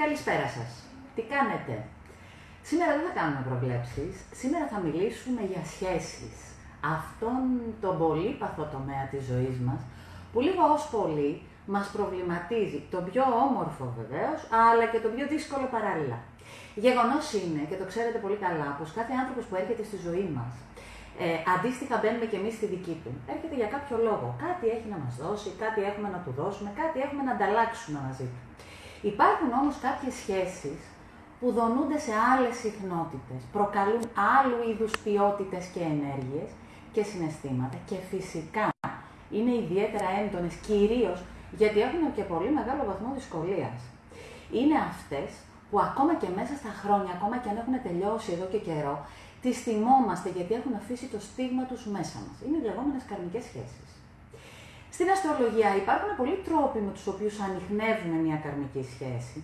Καλησπέρα σας. Τι κάνετε; Σήμερα δεν θα κάνουμε προβλέψεις. Σήμερα θα μιλήσουμε για σχέσεις. Αυτόν τον πολύπαθο τομέα της ζωής μας, που λίγο ως πολύ μας προβληματίζει. Το πιο όμορφο βεβαίως, αλλά και το πιο δύσκολο παράλληλα. Γεγονός είναι, και το ξέρετε πολύ καλά, πως κάθε άνθρωπος που έρχεται στη ζωή μας, ε, αντίστοιχα μπαίνουμε και εμείς στη δική του. Έρχεται για κάποιο λόγο. Κάτι έχει να μας δώσει, κάτι έχουμε να του δώσουμε, κάτι έχουμε να ανταλλάξουμε μαζί του. Υπάρχουν όμως κάποιες σχέσεις που δονούνται σε άλλες συχνότητες, προκαλούν άλλου είδους ποιότητες και ενέργειες και συναισθήματα και φυσικά είναι ιδιαίτερα έντονες, κυρίως γιατί έχουν και πολύ μεγάλο βαθμό δυσκολίας. Είναι αυτές που ακόμα και μέσα στα χρόνια, ακόμα και αν έχουν τελειώσει εδώ και καιρό, τις θυμόμαστε γιατί έχουν αφήσει το στίγμα τους μέσα μας. Είναι οι λεγόμενες καρμικές σχέσεις. Στην αστρολογία υπάρχουν πολλοί τρόποι με τους οποίους ανοιχνεύουμε μια καρμική σχέση,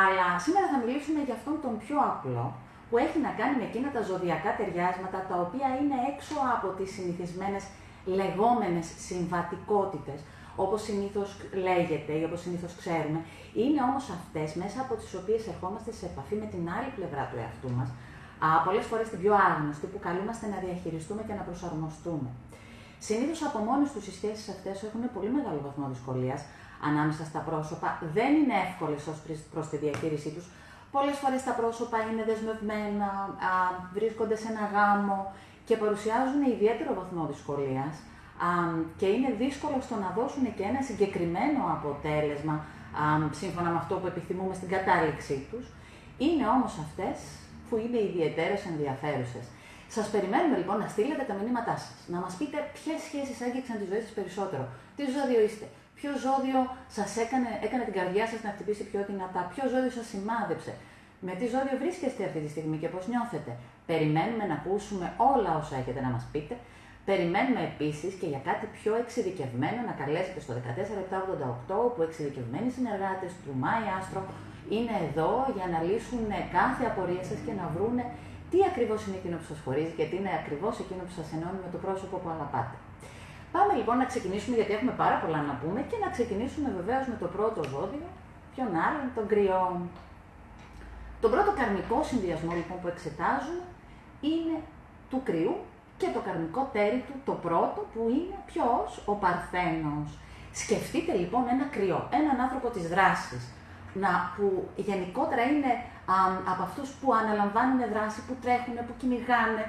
αλλά σήμερα θα μιλήσουμε για αυτόν τον πιο απλό, που έχει να κάνει με εκείνα τα ζωδιακά ταιριάσματα, τα οποία είναι έξω από τις συνηθισμένες λεγόμενες συμβατικότητες, όπως συνήθως λέγεται ή όπως συνήθως ξέρουμε, είναι όμως αυτές μέσα από τις οποίες ερχόμαστε σε επαφή με την άλλη πλευρά του εαυτού μας, α, πολλές φορές την πιο άγνωστη, που καλούμαστε να διαχειριστούμε και να προσαρμοστούμε. Συνήθως από μόνες τους οι σχέσεις αυτές έχουν πολύ μεγάλο βαθμό δυσκολίας ανάμεσα στα πρόσωπα. Δεν είναι εύκολες ως προς τη διαχείρισή τους. Πολλές φορές τα πρόσωπα είναι δεσμευμένα, α, βρίσκονται σε ένα γάμο και παρουσιάζουν ιδιαίτερο βαθμό δυσκολίας και είναι δύσκολο στο να δώσουν και ένα συγκεκριμένο αποτέλεσμα σύμφωνα με αυτό που επιθυμούμε στην κατάληξή τους. Είναι όμως αυτές που είναι ιδιαίτερες ενδιαφέρουσες. Σας περιμένουμε λοιπόν να στείλετε τα μηνύματά σας, να μας πείτε ποιες σχέσεις άγγιξαν τη ζωή σας περισσότερο, τι ζώδιο είστε, ποιο ζώδιο σας έκανε, έκανε την καρδιά σας να χτυπήσει πιο δυνατά, ποιο ζώδιο σας σημάδεψε, με τι ζώδιο βρίσκεστε αυτή τη στιγμή και πώς νιώθετε. Περιμένουμε να ακούσουμε όλα όσα έχετε να μας πείτε. Περιμένουμε επίσης και για κάτι πιο εξειδικευμένο να καλέσετε στο 14788 που εξειδικευμένοι συνεργάτες του Μάη Άστρο είναι εδώ για να λύσουν κάθε απορία σας και να βρούνε τι ακριβώς είναι εκείνο που σας χωρίζει και τι είναι ακριβώς εκείνο που σας ενώνει με το πρόσωπο που αγαπάτε. Πάμε λοιπόν να ξεκινήσουμε, γιατί έχουμε πάρα πολλά να πούμε, και να ξεκινήσουμε βεβαίως με το πρώτο ζώδιο, ποιον άλλον, τον κρυό. Τον πρώτο καρμικό συνδυασμό λοιπόν που εξετάζουμε είναι του κρυού και το καρμικό τέρι του, το πρώτο που είναι ποιος, ο Παρθένος. Σκεφτείτε λοιπόν ένα κρυό, έναν άνθρωπο της δράσης, να, που γενικότερα είναι α, από αυτούς που αναλαμβάνουν δράση, που τρέχουν, που κυνηγάνε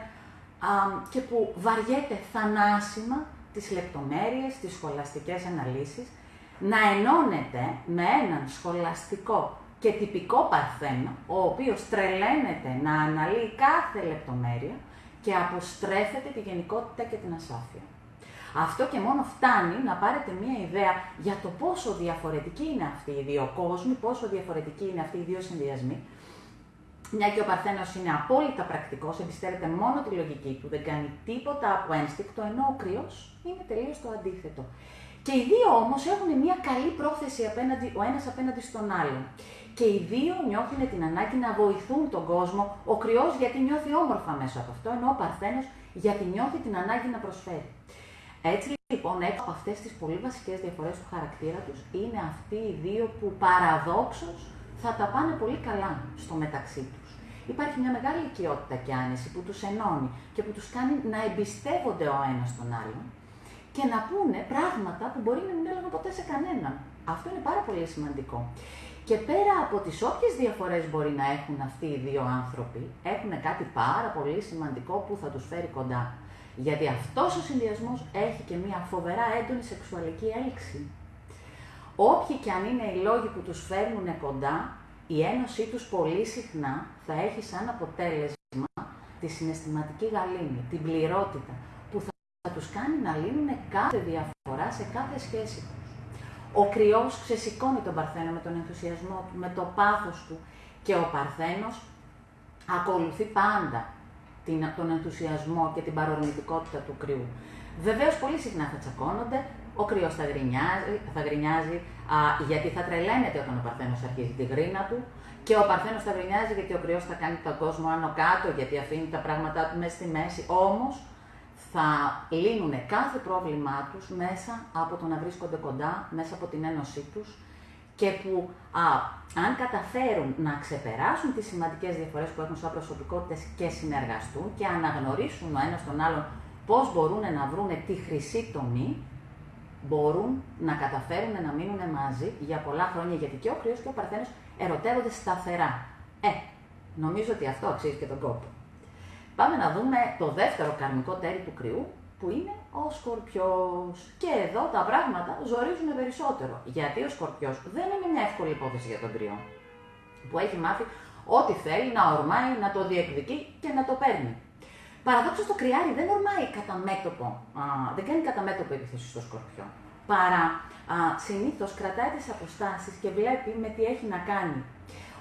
α, και που βαριέται θανάσιμα τις λεπτομέρειες, τις σχολαστικές αναλύσεις, να ενώνεται με έναν σχολαστικό και τυπικό παρθένο, ο οποίος τρελαίνεται να αναλύει κάθε λεπτομέρεια και αποστρέφεται τη γενικότητα και την ασάφεια. Αυτό και μόνο φτάνει να πάρετε μία ιδέα για το πόσο διαφορετική είναι αυτή οι δύο κόσμοι, πόσο διαφορετικοί είναι αυτοί οι δύο συνδυασμοί. Μια και ο Παρθένος είναι απόλυτα πρακτικός, εμπιστεύεται μόνο τη λογική του, δεν κάνει τίποτα από ένστικτο, ενώ ο κρυό είναι τελείως το αντίθετο. Και οι δύο όμως έχουν μια καλή πρόθεση απέναντι, ο ένας απέναντι στον άλλον. Και οι δύο νιώθουν την ανάγκη να βοηθούν τον κόσμο, ο κρυός γιατί νιώθει όμορφα μέσα από αυτό, ενώ ο Παρθένος γιατί νιώθει την ανάγκη να προσφέρει. Έτσι λοιπόν, έξω από αυτές τις πολύ βασικές διαφορές του χαρακτήρα τους, είναι αυτοί οι δύο που παραδόξως θα τα πάνε πολύ καλά στο μεταξύ τους. Υπάρχει μια μεγάλη οικειότητα και άνεση που τους ενώνει και που τους κάνει να εμπιστεύονται ο ένας τον άλλον και να πούνε πράγματα που μπορεί να μην έλεγαν ποτέ σε κανέναν. Αυτό είναι πάρα πολύ σημαντικό. Και πέρα από τις όποιες διαφορές μπορεί να έχουν αυτοί οι δύο άνθρωποι, έχουν κάτι πάρα πολύ σημαντικό που θα τους φέρει κοντά. Γιατί αυτός ο συνδυασμός έχει και μια φοβερά έντονη σεξουαλική έλξη. Όποιοι και αν είναι οι λόγοι που τους φέρνουν κοντά, η ένωσή τους πολύ συχνά θα έχει σαν αποτέλεσμα τη συναισθηματική γαλήνη, την πληρότητα, που θα τους κάνει να λύνουν κάθε διαφορά σε κάθε σχέση τους. Ο κρυός ξεσηκώνει τον Παρθένο με τον ενθουσιασμό του, με το πάθος του και ο Παρθένος ακολουθεί πάντα την, τον ενθουσιασμό και την παρορμητικότητα του κρυού. Βεβαίως, πολύ συχνά θα τσακώνονται, ο κρυός θα γκρινιάζει, θα γκρινιάζει α, γιατί θα τρελαίνεται όταν ο Παρθένος αρχίζει τη γρίνα του και ο Παρθένος θα γκρινιάζει γιατί ο κρυός θα κάνει τον κόσμο άνω κάτω, γιατί αφήνει τα πράγματά του μέσα στη μέση. Όμως θα λύνουν κάθε πρόβλημά τους μέσα από το να βρίσκονται κοντά, μέσα από την ένωσή τους και που α, αν καταφέρουν να ξεπεράσουν τις σημαντικές διαφορές που έχουν σαν προσωπικότητες και συνεργαστούν και αναγνωρίσουν ο ένας τον άλλον πώς μπορούν να βρουν τη χρυσή τομή, μπορούν να καταφέρουν να μείνουν μαζί για πολλά χρόνια, γιατί και ο κρυός και ο παρθένος ερωτεύονται σταθερά. Ε, νομίζω ότι αυτό αξίζει και τον κόπο. Πάμε να δούμε το δεύτερο καρμικό τέρι του κρυού, που είναι ο Σκορπιός. Και εδώ τα πράγματα ζορίζουν περισσότερο. Γιατί ο Σκορπιός δεν είναι μια εύκολη υπόθεση για τον κρυό. Που έχει μάθει ό,τι θέλει να ορμάει, να το διεκδικεί και να το παίρνει. Παραδόξως το κρυάρι δεν ορμάει κατά μέτωπο, α, δεν κάνει κατά μέτωπο επίθεση στο Σκορπιό. Παρά συνήθως κρατάει τις αποστάσεις και βλέπει με τι έχει να κάνει.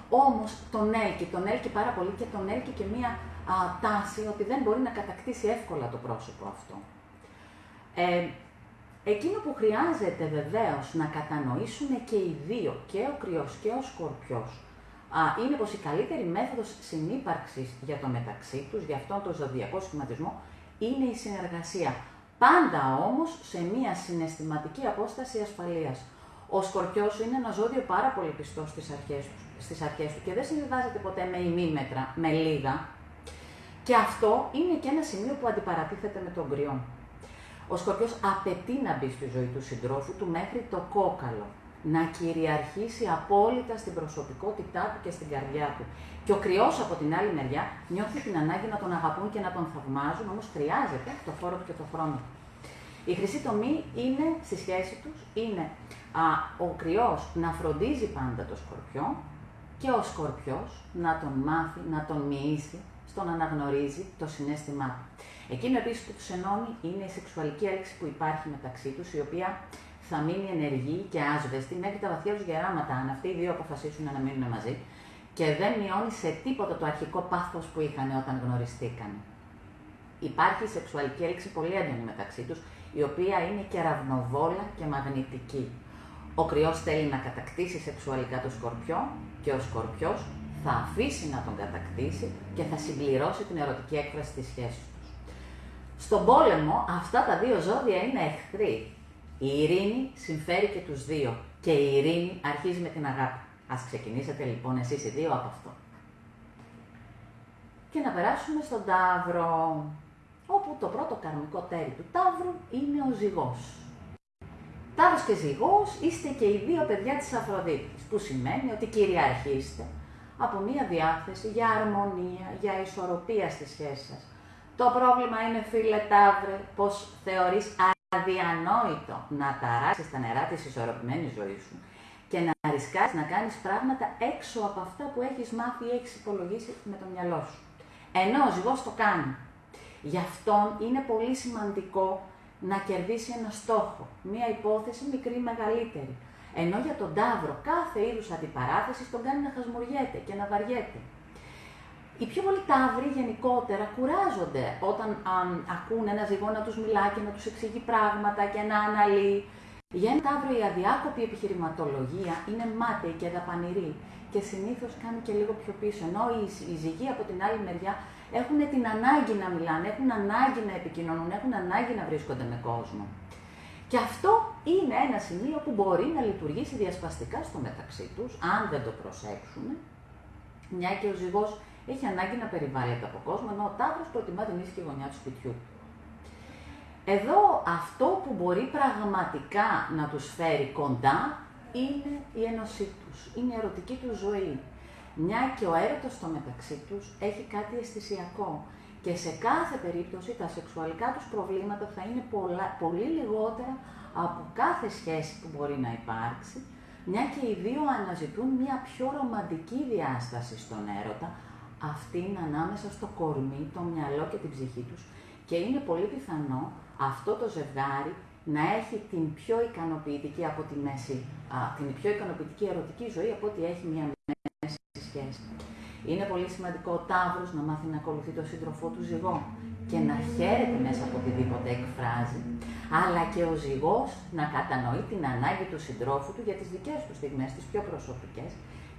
Όμως τον έλκει, τον έλκει πάρα πολύ και τον έλκει και μία α, τάση ότι δεν μπορεί να κατακτήσει εύκολα το πρόσωπο αυτό. Ε, εκείνο που χρειάζεται βεβαίως να κατανοήσουν και οι δύο, και ο κρυός και ο σκορπιός, α, είναι πως η καλύτερη μέθοδος συνύπαρξης για το μεταξύ τους, για αυτόν τον ζωδιακό σχηματισμό, είναι η συνεργασία. Πάντα όμως σε μία συναισθηματική απόσταση ασφαλείας. Ο σκορπιός είναι ένα ζώδιο πάρα πολύ πιστός στις αρχές, τους, στις αρχές του και δεν συμβιβάζεται ποτέ με ημίμετρα, με λίγα, και αυτό είναι και ένα σημείο που αντιπαρατίθεται με τον κρυό. Ο Σκορπιός απαιτεί να μπει στη ζωή του συντρόφου του μέχρι το κόκαλο, να κυριαρχήσει απόλυτα στην προσωπικότητά του και στην καρδιά του. Και ο κρυός από την άλλη μεριά νιώθει την ανάγκη να τον αγαπούν και να τον θαυμάζουν, όμως χρειάζεται το φόρο του και το χρόνο του. Η χρυσή τομή είναι στη σχέση τους, είναι α, ο κρυός να φροντίζει πάντα το σκορπιό και ο σκορπιός να τον μάθει, να τον μοιήσει, στο να αναγνωρίζει το συνέστημά του. Εκείνο επίσης που του ενώνει είναι η σεξουαλική έλξη που υπάρχει μεταξύ τους, η οποία θα μείνει ενεργή και άσβεστη μέχρι τα βαθιά τους γεράματα, αν αυτοί οι δύο αποφασίσουν να μείνουν μαζί, και δεν μειώνει σε τίποτα το αρχικό πάθος που είχαν όταν γνωριστήκαν. Υπάρχει σεξουαλική έλξη πολύ έντονη μεταξύ τους, η οποία είναι και ραυνοβόλα και μαγνητική. Ο κρυός θέλει να κατακτήσει σεξουαλικά το σκορπιό και ο σκορπιός θα αφήσει να τον κατακτήσει και θα συμπληρώσει την ερωτική έκφραση της σχέσης τους. Στον πόλεμο αυτά τα δύο ζώδια είναι εχθροί. Η ειρήνη συμφέρει και τους δύο και η ειρήνη αρχίζει με την αγάπη. Ας ξεκινήσετε λοιπόν εσείς οι δύο από αυτό. Και να περάσουμε στον Ταύρο, όπου το πρώτο καρμικό τέρι του Ταύρου είναι ο ζυγός. Ταύρος και ζυγός είστε και οι δύο παιδιά της Αφροδίτης, που σημαίνει ότι κυριαρχείστε από μία διάθεση για αρμονία, για ισορροπία στη σχέση σας. Το πρόβλημα είναι, φίλε Ταύρε, πως θεωρείς αδιανόητο να ταράξεις τα νερά της ισορροπημένης ζωής σου και να ρισκάς να κάνεις πράγματα έξω από αυτά που έχεις μάθει ή έχεις υπολογίσει με το μυαλό σου. Ενώ ο ζυγός το κάνει. Γι' αυτόν είναι πολύ σημαντικό να κερδίσει ένα στόχο, μία υπόθεση μικρή ή μεγαλύτερη. Ενώ για τον Ταύρο κάθε είδους αντιπαράθεση τον κάνει να χασμουριέται και να βαριέται. Οι πιο πολλοί Ταύροι γενικότερα κουράζονται όταν ακούν ένα ζυγό να τους μιλά και να τους εξηγεί πράγματα και να αναλύει. Για ένα Ταύρο η αδιάκοπη επιχειρηματολογία είναι μάταιη και δαπανηρή και συνήθως κάνει και λίγο πιο πίσω. Ενώ οι, οι ζυγοί από την άλλη μεριά έχουν την ανάγκη να μιλάνε, έχουν ανάγκη να επικοινωνούν, έχουν ανάγκη να βρίσκονται με κόσμο. Και αυτό είναι ένα σημείο που μπορεί να λειτουργήσει διασπαστικά στο μεταξύ τους, αν δεν το προσέξουμε, μια και ο ζυγός έχει ανάγκη να περιβάλλεται από κόσμο, ενώ ο τάβρος προτιμά την ήσυχη γωνιά του σπιτιού. Εδώ αυτό που μπορεί πραγματικά να τους φέρει κοντά είναι η ένωσή τους, είναι η ερωτική τους ζωή. Μια και ο έρωτος στο μεταξύ τους έχει κάτι αισθησιακό και σε κάθε περίπτωση τα σεξουαλικά τους προβλήματα θα είναι πολλά, πολύ λιγότερα από κάθε σχέση που μπορεί να υπάρξει, μια και οι δύο αναζητούν μια πιο ρομαντική διάσταση στον έρωτα, αυτήν ανάμεσα στο κορμί, το μυαλό και την ψυχή τους και είναι πολύ πιθανό αυτό το ζευγάρι να έχει την πιο ικανοποιητική από τη μέση, την πιο ικανοποιητική ερωτική ζωή από ότι έχει μια μέση σχέση. Είναι πολύ σημαντικό ο Ταύρος να μάθει να ακολουθεί τον σύντροφό του ζυγό και να χαίρεται μέσα από οτιδήποτε εκφράζει, αλλά και ο ζυγός να κατανοεί την ανάγκη του συντρόφου του για τις δικές του στιγμές, τις πιο προσωπικές,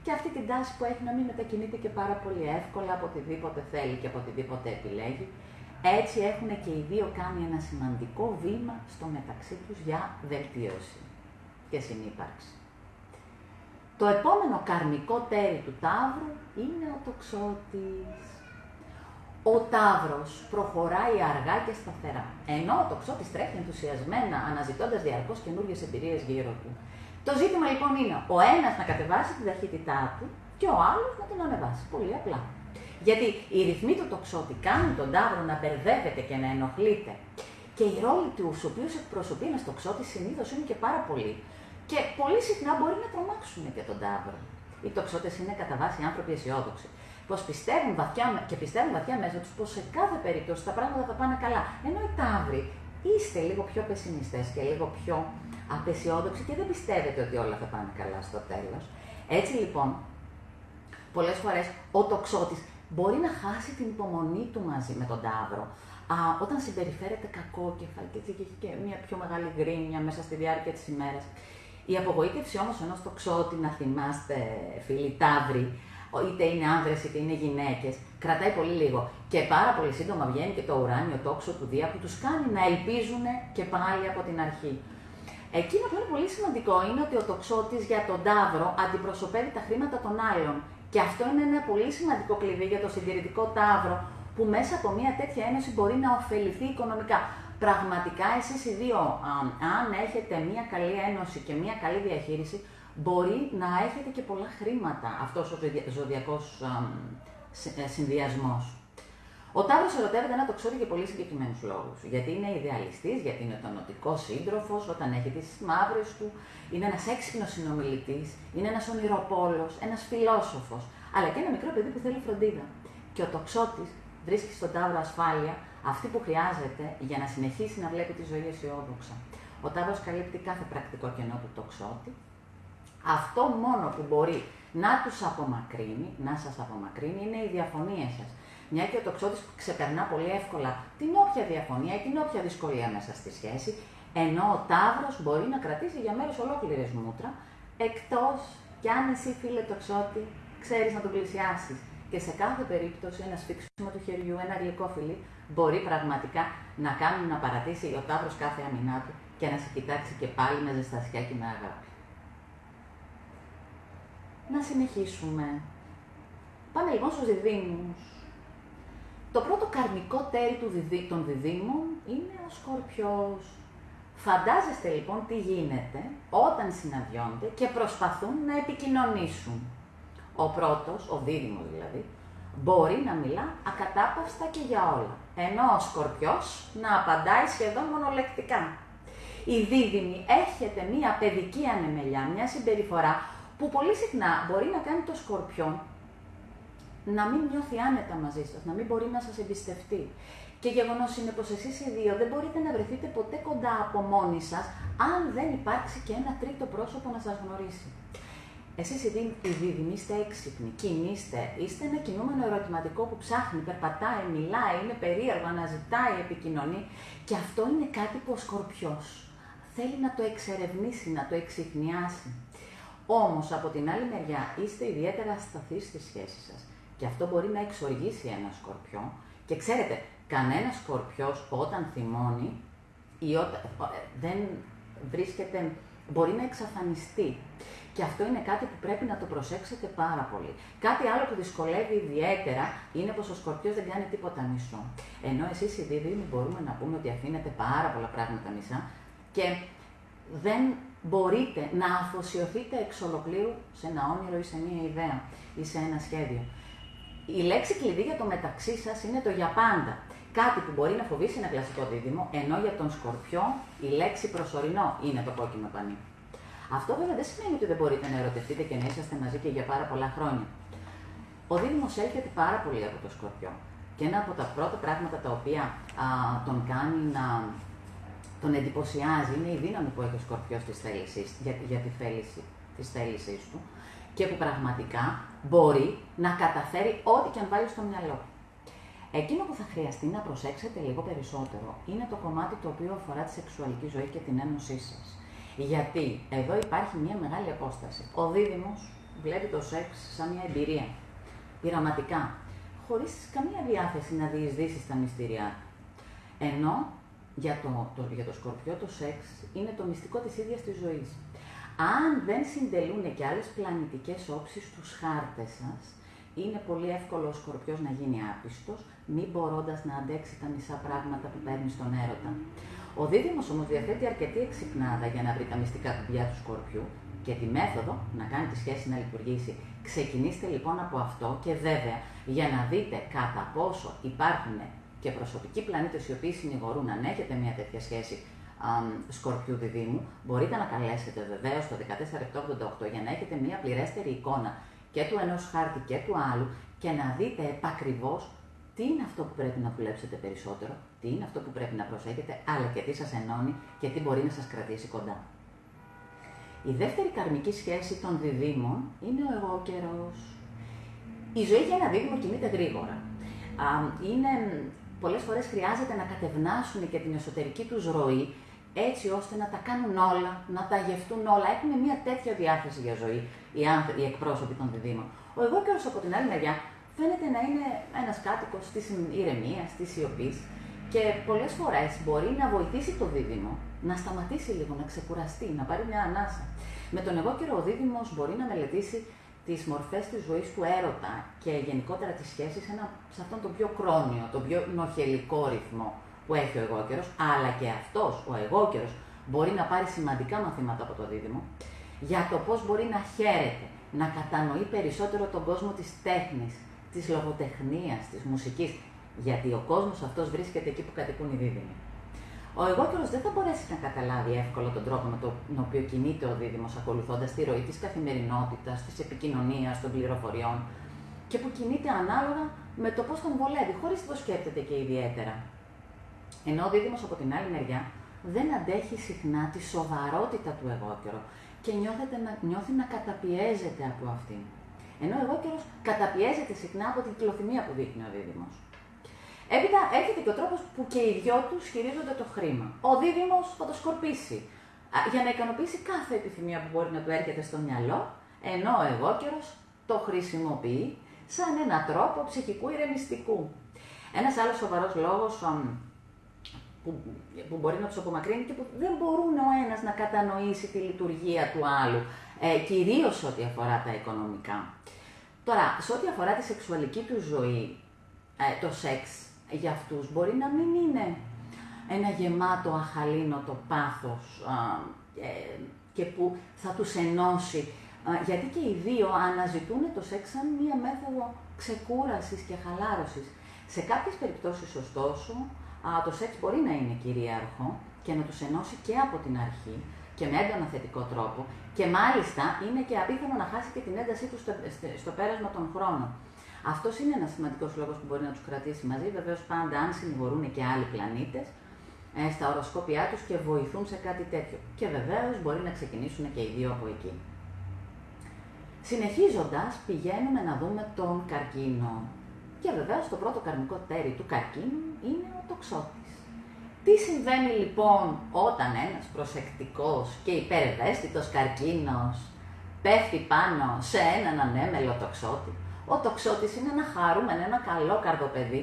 και αυτή την τάση που έχει να μην μετακινείται και πάρα πολύ εύκολα από οτιδήποτε θέλει και από οτιδήποτε επιλέγει. Έτσι έχουν και οι δύο κάνει ένα σημαντικό βήμα στο μεταξύ τους για βελτίωση και συνύπαρξη. Το επόμενο καρμικό τέρι του Ταύρου είναι ο τοξότης. Ο Ταύρος προχωράει αργά και σταθερά, ενώ ο τοξότης τρέχει ενθουσιασμένα, αναζητώντας διαρκώς καινούργιες εμπειρίες γύρω του. Το ζήτημα λοιπόν είναι ο ένας να κατεβάσει την ταχύτητά του και ο άλλος να την ανεβάσει. Πολύ απλά. Γιατί οι ρυθμοί του τοξότη κάνουν τον Ταύρο να μπερδεύεται και να ενοχλείται. Και οι ρόλοι του, στους οποίους εκπροσωπεί ένας τοξότης, συνήθως είναι και πάρα πολλοί. Και πολύ συχνά μπορεί να τρομάξουν και τον Ταύρο. Οι τοξότες είναι κατά βάση άνθρωποι αισιόδοξοι. Πως πιστεύουν βαθιά και πιστεύουν βαθιά μέσα τους πως σε κάθε περίπτωση τα πράγματα θα πάνε καλά. Ενώ οι Ταύροι είστε λίγο πιο πεσημιστέ και λίγο πιο απεσιόδοξοι και δεν πιστεύετε ότι όλα θα πάνε καλά στο τέλος. Έτσι λοιπόν, πολλές φορές ο τοξότης μπορεί να χάσει την υπομονή του μαζί με τον Ταύρο. Α, όταν συμπεριφέρεται κακό και έχει και μια πιο μεγάλη γκρίνια μέσα στη διάρκεια της ημέρας. Η απογοήτευση όμως ενός τοξότη, να θυμάστε, φίλοι Ταύροι, είτε είναι άνδρες είτε είναι γυναίκες, κρατάει πολύ λίγο. Και πάρα πολύ σύντομα βγαίνει και το ουράνιο τόξο του Δία που τους κάνει να ελπίζουν και πάλι από την αρχή. Εκείνο που είναι πολύ σημαντικό είναι ότι ο τοξότης για τον Ταύρο αντιπροσωπεύει τα χρήματα των άλλων. Και αυτό είναι ένα πολύ σημαντικό κλειδί για το συντηρητικό Ταύρο, που μέσα από μια τέτοια ένωση μπορεί να ωφεληθεί οικονομικά. Πραγματικά εσείς οι δύο, αν έχετε μια καλή ένωση και μια καλή διαχείριση, μπορεί να έχετε και πολλά χρήματα αυτός ο ζωδιακός ε, συνδυασμός. Ο Ταύρο ερωτεύεται ένα τοξότη για πολύ συγκεκριμένους λόγους. Γιατί είναι ιδεαλιστής, γιατί είναι τονοτικό σύντροφος, όταν έχει τις μαύρες του, είναι ένας έξυπνος συνομιλητής, είναι ένας ονειροπόλος, ένας φιλόσοφος, αλλά και ένα μικρό παιδί που θέλει φροντίδα. Και ο τοξότης βρίσκει στον Ταύρο ασφάλεια, αυτή που χρειάζεται για να συνεχίσει να βλέπει τη ζωή αισιόδοξα. Ο Ταύρο καλύπτει κάθε πρακτικό κενό του τοξότη. Αυτό μόνο που μπορεί να τους απομακρύνει, να σας απομακρύνει, είναι οι διαφωνίες σας. Μια και ο τοξότης ξεπερνά πολύ εύκολα την όποια διαφωνία ή την όποια δυσκολία μέσα στη σχέση, ενώ ο Ταύρος μπορεί να κρατήσει για μέρε ολόκληρες μούτρα, εκτός κι αν εσύ, φίλε τοξότη, ξέρεις να τον πλησιάσεις. Και σε κάθε περίπτωση ένα σφίξιμο του χεριού, ένα γλυκό φιλί, μπορεί πραγματικά να κάνει να παρατήσει ο Ταύρος κάθε αμυνά του και να σε κοιτάξει και πάλι με ζεστασιά και με αγάπη. Να συνεχίσουμε. Πάμε λοιπόν στους διδήμους. Το πρώτο καρμικό τέρι του των διδήμων είναι ο Σκορπιός. Φαντάζεστε λοιπόν τι γίνεται όταν συναντιόνται και προσπαθούν να επικοινωνήσουν. Ο πρώτος, ο δίδυμος δηλαδή, μπορεί να μιλά ακατάπαυστα και για όλα, ενώ ο Σκορπιός να απαντάει σχεδόν μονολεκτικά. Η δίδυμη έχετε μία παιδική ανεμελιά, μια συμπεριφορά που πολύ συχνά μπορεί να κάνει το Σκορπιό να μην νιώθει άνετα μαζί σας, να μην μπορεί να σας εμπιστευτεί. Και γεγονός είναι πως εσείς οι δύο δεν μπορείτε να βρεθείτε ποτέ κοντά από μόνοι σας, αν δεν υπάρξει και ένα τρίτο πρόσωπο να σας γνωρίσει. Εσείς οι δίδυμοι είστε έξυπνοι, κινείστε, είστε ένα κινούμενο ερωτηματικό που ψάχνει, περπατάει, μιλάει, είναι περίεργο, αναζητάει, επικοινωνεί. Και αυτό είναι κάτι που ο Σκορπιός θέλει να το εξερευνήσει, να το εξυπνιάσει. Όμως από την άλλη μεριά είστε ιδιαίτερα ασταθείς στη σχέση σας. Και αυτό μπορεί να εξοργήσει ένα σκορπιό. Και ξέρετε, κανένας σκορπιός όταν θυμώνει ή όταν ε, δεν βρίσκεται, μπορεί να εξαφανιστεί. Και αυτό είναι κάτι που πρέπει να το προσέξετε πάρα πολύ. Κάτι άλλο που δυσκολεύει ιδιαίτερα είναι πως ο σκορπιός δεν κάνει τίποτα μισό. Ενώ εσείς οι δίδυμοι μπορούμε να πούμε ότι αφήνετε πάρα πολλά πράγματα μισά και δεν μπορείτε να αφοσιωθείτε εξ ολοκλήρου σε ένα όνειρο ή σε μια ιδέα ή σε ένα σχέδιο. Η λέξη κλειδί για το μεταξύ σας είναι το για πάντα. Κάτι που μπορεί να φοβήσει ένα κλασικό δίδυμο, ενώ για τον σκορπιό η λέξη προσωρινό είναι το κόκκινο πανί. Αυτό βέβαια δεν σημαίνει ότι δεν μπορείτε να ερωτευτείτε και να είσαστε μαζί και για πάρα πολλά χρόνια. Ο δίδυμο έρχεται πάρα πολύ από το σκορπιό. Και ένα από τα πρώτα πράγματα τα οποία α, τον κάνει να τον εντυπωσιάζει είναι η δύναμη που έχει ο σκορπιός για, για τη θέληση του και που πραγματικά μπορεί να καταφέρει ό,τι και αν βάλει στο μυαλό του. Εκείνο που θα χρειαστεί να προσέξετε λίγο περισσότερο είναι το κομμάτι το οποίο αφορά τη σεξουαλική ζωή και την ένωσή σας. Γιατί εδώ υπάρχει μια μεγάλη απόσταση. Ο δίδυμος βλέπει το σεξ σαν μια εμπειρία. Πειραματικά. Χωρίς καμία διάθεση να διεισδύσει στα μυστήριά του. Ενώ για το, το, για το σκορπιό το σεξ είναι το μυστικό της ίδιας της ζωής. Αν δεν συντελούν και άλλες πλανητικές όψεις στους χάρτες σας, είναι πολύ εύκολο ο Σκορπιός να γίνει άπιστος, μη μπορώντας να αντέξει τα μισά πράγματα που παίρνει στον έρωτα. Ο Δίδυμος όμως διαθέτει αρκετή εξυπνάδα για να βρει τα μυστικά κουμπιά του Σκορπιού και τη μέθοδο να κάνει τη σχέση να λειτουργήσει. Ξεκινήστε λοιπόν από αυτό και βέβαια για να δείτε κατά πόσο υπάρχουν και προσωπικοί πλανήτες οι οποίοι συνηγορούν αν έχετε μια τέτοια σχέση Σκορπιού Διδήμου, μπορείτε να καλέσετε βεβαίως το 14788 για να έχετε μια πληρέστερη εικόνα και του ενός χάρτη και του άλλου και να δείτε επακριβώς τι είναι αυτό που πρέπει να δουλέψετε περισσότερο, τι είναι αυτό που πρέπει να προσέχετε, αλλά και τι σας ενώνει και τι μπορεί να σας κρατήσει κοντά. Η δεύτερη καρμική σχέση των διδήμων είναι ο εγώ καιρός. Η ζωή για ένα δίδυμο κινείται γρήγορα. Είναι, πολλές φορές χρειάζεται να κατευνάσουν και την εσωτερική τους ροή, έτσι ώστε να τα κάνουν όλα, να τα γευτούν όλα. Έχουν μια τέτοια διάθεση για ζωή οι, άνθρωποι, οι εκπρόσωποι των διδήμων. Ο εγώ καιρός από την άλλη μεριά φαίνεται να είναι ένας κάτοικος της ηρεμίας, της σιωπής και πολλές φορές μπορεί να βοηθήσει το δίδυμο να σταματήσει λίγο, να ξεκουραστεί, να πάρει μια ανάσα. Με τον εγώ καιρό ο δίδυμος μπορεί να μελετήσει τις μορφές της ζωής του έρωτα και γενικότερα τις σχέσεις σε αυτόν τον πιο κρόνιο, τον πιο νοχελικό ρυθμό που έχει ο εγώκερος, αλλά και αυτός ο εγώκερος μπορεί να πάρει σημαντικά μαθήματα από το δίδυμο για το πώς μπορεί να χαίρεται, να κατανοεί περισσότερο τον κόσμο της τέχνης, της λογοτεχνίας, της μουσικής, γιατί ο κόσμος αυτός βρίσκεται εκεί που κατοικούν οι δίδυμοι. Ο εγώκερος δεν θα μπορέσει να καταλάβει εύκολα τον τρόπο με τον οποίο κινείται ο δίδυμος ακολουθώντας τη ροή της καθημερινότητας, της επικοινωνίας, των πληροφοριών και που κινείται ανάλογα με το πώς τον βολεύει, χωρίς να το σκέφτεται και ιδιαίτερα. Ενώ ο δίδυμος από την άλλη μεριά δεν αντέχει συχνά τη σοβαρότητα του εγώκερου και να, νιώθει να καταπιέζεται από αυτήν. Ενώ ο εγώκερος καταπιέζεται συχνά από την κλωθυμία που δείχνει ο δίδυμος. Έπειτα έρχεται και ο τρόπος που και οι δυο τους χειρίζονται το χρήμα. Ο δίδυμος θα το σκορπίσει για να ικανοποιήσει κάθε επιθυμία που μπορεί να του έρχεται στο μυαλό, ενώ ο εγώκερος το χρησιμοποιεί σαν ένα τρόπο ψυχικού ηρεμιστικού. Ένας άλλος σοβαρός λόγος που, που μπορεί να τους απομακρύνει και που δεν μπορούν ο ένας να κατανοήσει τη λειτουργία του άλλου, ε, κυρίως ό,τι αφορά τα οικονομικά. Τώρα, σε ό,τι αφορά τη σεξουαλική του ζωή, ε, το σεξ για αυτούς μπορεί να μην είναι ένα γεμάτο αχαλήνοτο πάθος ε, και που θα τους ενώσει, γιατί και οι δύο αναζητούν το σεξ σαν μία μέθοδο ξεκούρασης και χαλάρωσης. Σε κάποιες περιπτώσεις, ωστόσο, το σεξ μπορεί να είναι κυρίαρχο και να τους ενώσει και από την αρχή και με έντονα θετικό τρόπο και μάλιστα είναι και απίθανο να χάσει και την έντασή του στο, στο πέρασμα των χρόνων. Αυτός είναι ένας σημαντικός λόγος που μπορεί να τους κρατήσει μαζί. Βεβαίως, πάντα αν συνηγορούν και άλλοι πλανήτες ε, στα οροσκόπια τους και βοηθούν σε κάτι τέτοιο. Και βεβαίως μπορεί να ξεκινήσουν και οι δύο από εκεί. Συνεχίζοντας, πηγαίνουμε να δούμε τον καρκίνο. Και βεβαίως το πρώτο καρμικό τέρι του καρκίνου είναι ο τοξότης. Τι συμβαίνει λοιπόν όταν ένας προσεκτικός και υπερευαίσθητος καρκίνος πέφτει πάνω σε έναν ανέμελο τοξότη; Ο τοξότης είναι ένα χαρούμενο, ένα καλό καρδοπαίδι,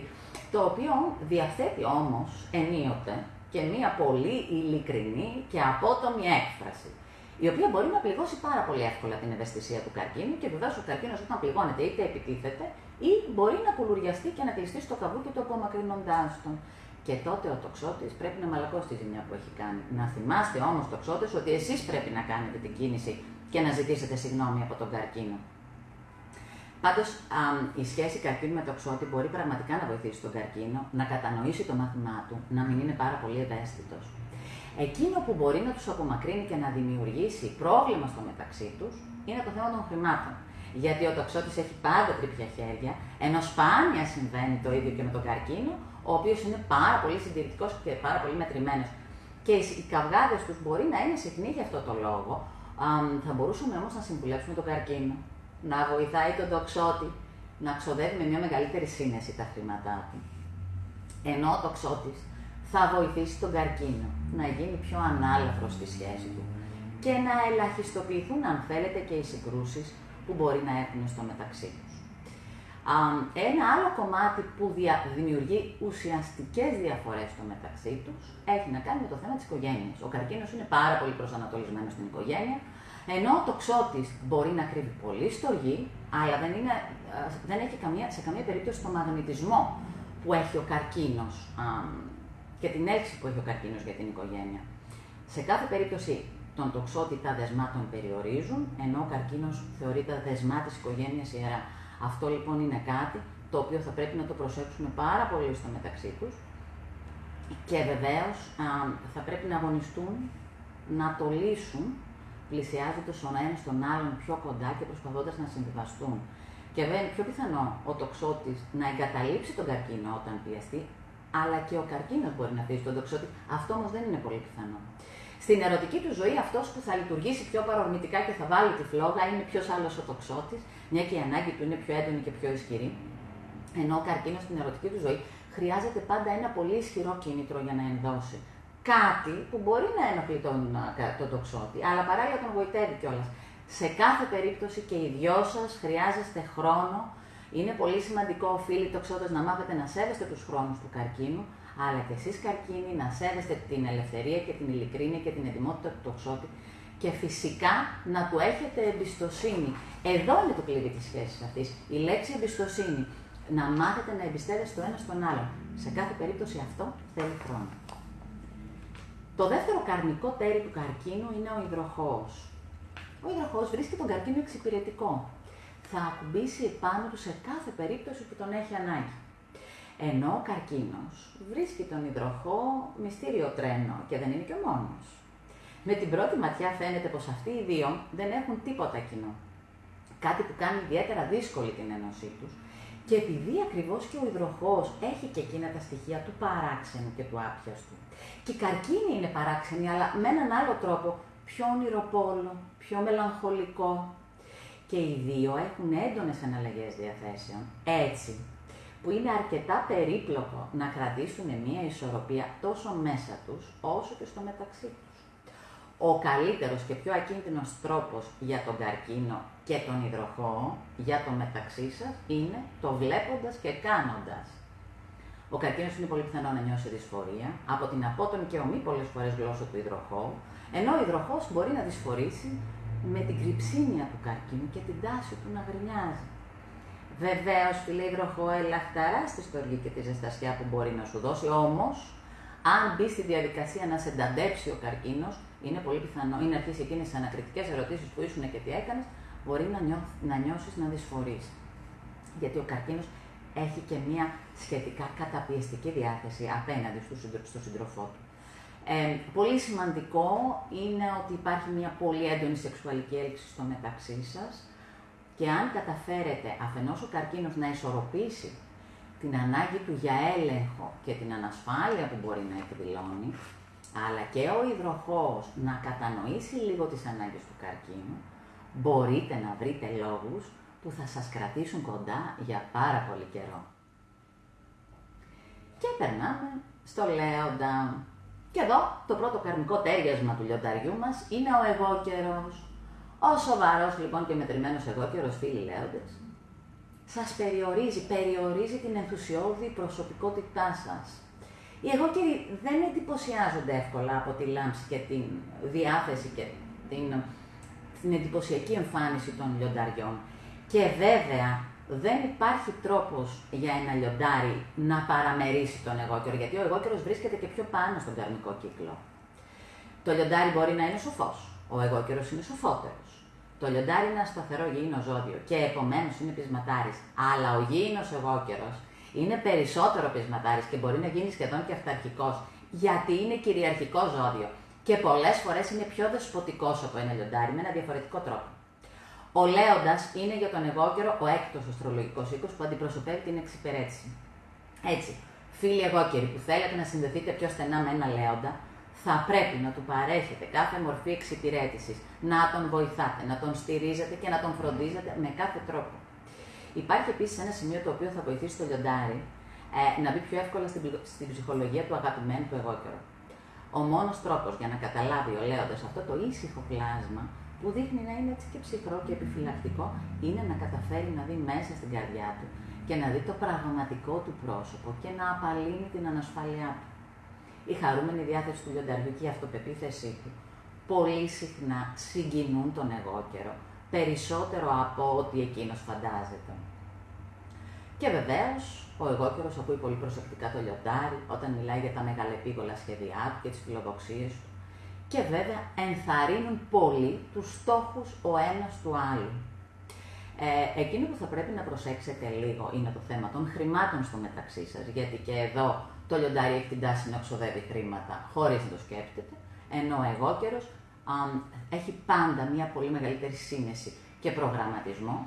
το οποίο διαθέτει όμως ενίοτε και μία πολύ ειλικρινή και απότομη έκφραση, η οποία μπορεί να πληγώσει πάρα πολύ εύκολα την ευαισθησία του καρκίνου και βεβαίως ο καρκίνος όταν πληγώνεται είτε επιτίθεται ή μπορεί να κουλουριαστεί και να κλειστεί στο καβούκι του απομακρυνοντάς τον. Και τότε ο τοξότης πρέπει να μαλακώσει τη ζημιά που έχει κάνει. Να θυμάστε όμως, τοξότες, ότι εσείς πρέπει να κάνετε την κίνηση και να ζητήσετε συγγνώμη από τον καρκίνο. Πάντως, η σχέση καρκίνου με τοξότη μπορεί πραγματικά να βοηθήσει τον καρκίνο να κατανοήσει το μάθημά του, να μην είναι πάρα πολύ ευαίσθητος. Εκείνο που μπορεί να τους απομακρύνει και να δημιουργήσει πρόβλημα στο μεταξύ τους είναι το θέμα των χρημάτων. Γιατί ο τοξότης έχει πάντα τρίπια χέρια, ενώ σπάνια συμβαίνει το ίδιο και με τον καρκίνο, ο οποίος είναι πάρα πολύ συντηρητικός και πάρα πολύ μετρημένος. Και οι καυγάδες τους μπορεί να είναι συχνοί για αυτό το λόγο. Θα μπορούσαμε όμως να συμβουλέψουμε τον καρκίνο, να βοηθάει τον τοξότη να ξοδεύει με μια μεγαλύτερη σύνεση τα χρήματά του. Ενώ ο τοξότης θα βοηθήσει τον καρκίνο να γίνει πιο ανάλαφρος στη σχέση του και να ελαχιστοποιηθούν, αν θέλετε, και οι συγκρούσεις που μπορεί να έχουν στο μεταξύ του. Ένα άλλο κομμάτι που δημιουργεί ουσιαστικές διαφορές στο μεταξύ τους έχει να κάνει με το θέμα της οικογένειας. Ο καρκίνος είναι πάρα πολύ προσανατολισμένος στην οικογένεια. Ενώ ο τοξότης μπορεί να κρύβει πολύ στοργή, αλλά δεν, είναι, δεν έχει καμία, σε καμία περίπτωση το μαγνητισμό που έχει ο καρκίνος και την έλξη που έχει ο καρκίνος για την οικογένεια. Σε κάθε περίπτωση τον τοξότη τα δεσμά τον περιορίζουν, ενώ ο καρκίνος θεωρείται δεσμά της οικογένειας ιερά. Αυτό λοιπόν είναι κάτι το οποίο θα πρέπει να το προσέξουμε πάρα πολύ στο μεταξύ τους και βεβαίως θα πρέπει να αγωνιστούν να το λύσουν πλησιάζοντας ο ένας τον άλλον πιο κοντά και προσπαθώντας να συμβιβαστούν. Και βέβαια είναι πιο πιθανό ο τοξότης να εγκαταλείψει τον καρκίνο όταν πιεστεί, αλλά και ο καρκίνος μπορεί να αφήσει τον τοξότη. Αυτό όμως δεν είναι πολύ πιθανό. Στην ερωτική του ζωή, αυτός που θα λειτουργήσει πιο παρορμητικά και θα βάλει τη φλόγα είναι ποιος άλλος ο τοξότης, μια και η ανάγκη του είναι πιο έντονη και πιο ισχυρή. Ενώ ο καρκίνος στην ερωτική του ζωή χρειάζεται πάντα ένα πολύ ισχυρό κίνητρο για να ενδώσει. Κάτι που μπορεί να ενοχλεί τον, τον τοξότη, αλλά παράλληλα τον βοητεύει κιόλας. Σε κάθε περίπτωση και οι δυο σας χρειάζεστε χρόνο. Είναι πολύ σημαντικό, φίλοι τοξότες, να μάθετε να σέβεστε τους χρόνους του καρκίνου, αλλά και εσείς καρκίνοι να σέβεστε την ελευθερία και την ειλικρίνεια και την ετοιμότητα του τοξότη και φυσικά να του έχετε εμπιστοσύνη. Εδώ είναι το κλειδί της σχέσης αυτής. Η λέξη εμπιστοσύνη να μάθετε να εμπιστεύεστε το ένα στον άλλον. Σε κάθε περίπτωση αυτό θέλει χρόνο. Το δεύτερο καρμικό τέρι του καρκίνου είναι ο υδροχός. Ο υδροχός βρίσκει τον καρκίνο εξυπηρετικό. Θα ακουμπήσει επάνω του σε κάθε περίπτωση που τον έχει ανάγκη. Ενώ ο καρκίνος βρίσκει τον υδροχό μυστήριο τρένο και δεν είναι και ο μόνος. Με την πρώτη ματιά φαίνεται πως αυτοί οι δύο δεν έχουν τίποτα κοινό. Κάτι που κάνει ιδιαίτερα δύσκολη την ένωσή τους και επειδή ακριβώς και ο υδροχός έχει και εκείνα τα στοιχεία του παράξενου και του άπιαστου. Και η καρκίνη είναι παράξενη, αλλά με έναν άλλο τρόπο, πιο ονειροπόλο, πιο μελαγχολικό. Και οι δύο έχουν έντονες αναλλαγές διαθέσεων. Έτσι, που είναι αρκετά περίπλοκο να κρατήσουν μία ισορροπία τόσο μέσα τους, όσο και στο μεταξύ τους. Ο καλύτερος και πιο ακίνδυνος τρόπος για τον καρκίνο και τον υδροχό, για το μεταξύ σας, είναι το βλέποντας και κάνοντας. Ο καρκίνος είναι πολύ πιθανό να νιώσει δυσφορία από την απότομη και ομή πολλές φορές γλώσσα του υδροχώου, ενώ ο υδροχός μπορεί να δυσφορήσει με την κρυψίνια του καρκίνου και την τάση του να γρινιάζει. Βεβαίως, φίλε υδροχό, ελαχταρά στη στοργή και τη ζεστασιά που μπορεί να σου δώσει, όμως, αν μπει στη διαδικασία να σε ενταντέψει ο καρκίνος, είναι πολύ πιθανό, ή να αρχίσει εκείνες τις ανακριτικές ερωτήσεις που ήσουν και τι έκανες, μπορεί να, νιώ, να νιώσεις να δυσφορείς. Γιατί ο καρκίνος έχει και μια σχετικά καταπιεστική διάθεση απέναντι στο σύντροφό του. Ε, πολύ σημαντικό είναι ότι υπάρχει μια πολύ έντονη σεξουαλική έλξη στο μεταξύ σας και αν καταφέρετε αφενός ο καρκίνος να ισορροπήσει την ανάγκη του για έλεγχο και την ανασφάλεια που μπορεί να εκδηλώνει, αλλά και ο υδροχός να κατανοήσει λίγο τις ανάγκες του καρκίνου, μπορείτε να βρείτε λόγους που θα σας κρατήσουν κοντά για πάρα πολύ καιρό. Και περνάμε στο λέοντα. Και εδώ το πρώτο καρμικό τέριασμα του λιονταριού μας είναι ο εγώ καιρός. Ο σοβαρός λοιπόν και μετρημένος εγώ καιρός, φίλοι λέοντες, σας περιορίζει, περιορίζει την ενθουσιώδη προσωπικότητά σας. Οι εγώκεροι δεν εντυπωσιάζονται εύκολα από τη λάμψη και την διάθεση και την, την εντυπωσιακή εμφάνιση των λιονταριών. Και βέβαια δεν υπάρχει τρόπος για ένα λιοντάρι να παραμερίσει τον εγώκερο, γιατί ο εγώκερος βρίσκεται και πιο πάνω στον καρμικό κύκλο. Το λιοντάρι μπορεί να είναι σοφός, ο εγώκερος είναι σοφότερος. Το λιοντάρι είναι ένα σταθερό γήινο ζώδιο και επομένως είναι πεισματάρης. Αλλά ο γήινος εγώκερος είναι περισσότερο πεισματάρης και μπορεί να γίνει σχεδόν και αυταρχικός, γιατί είναι κυριαρχικό ζώδιο. Και πολλές φορές είναι πιο δεσποτικός από ένα λιοντάρι με ένα διαφορετικό τρόπο. Ο Λέοντας είναι για τον εγώκερο ο έκτος αστρολογικός οίκος που αντιπροσωπεύει την εξυπηρέτηση. Έτσι, φίλοι εγώκεροι που θέλετε να συνδεθείτε πιο στενά με ένα Λέοντα, θα πρέπει να του παρέχετε κάθε μορφή εξυπηρέτησης, να τον βοηθάτε, να τον στηρίζετε και να τον φροντίζετε με κάθε τρόπο. Υπάρχει επίσης ένα σημείο το οποίο θα βοηθήσει το λιοντάρι ε, να μπει πιο εύκολα στην, στην ψυχολογία του αγαπημένου του εγώκερου. Ο μόνος τρόπος για να καταλάβει ο Λέοντας αυτό το ήσυχο πλάσμα που δείχνει να είναι έτσι και ψυχρό και επιφυλακτικό, είναι να καταφέρει να δει μέσα στην καρδιά του και να δει το πραγματικό του πρόσωπο και να απαλύνει την ανασφάλειά του. Η χαρούμενη διάθεση του λιονταριού και η αυτοπεποίθησή του πολύ συχνά συγκινούν τον εγώ καιρο, περισσότερο από ό,τι εκείνος φαντάζεται. Και βεβαίως, ο εγώκερος ακούει πολύ προσεκτικά το λιοντάρι όταν μιλάει για τα μεγαλεπίγολα σχέδιά του και τις φιλοδοξίες του. Και βέβαια ενθαρρύνουν πολύ τους στόχους ο ένας του άλλου. Ε, εκείνο που θα πρέπει να προσέξετε λίγο είναι το θέμα των χρημάτων στο μεταξύ σας, γιατί και εδώ το λιοντάρι έχει την τάση να ξοδεύει χρήματα χωρίς να το σκέφτεται, ενώ ο εγώκερος έχει πάντα μια πολύ μεγαλύτερη σύνεση και προγραμματισμό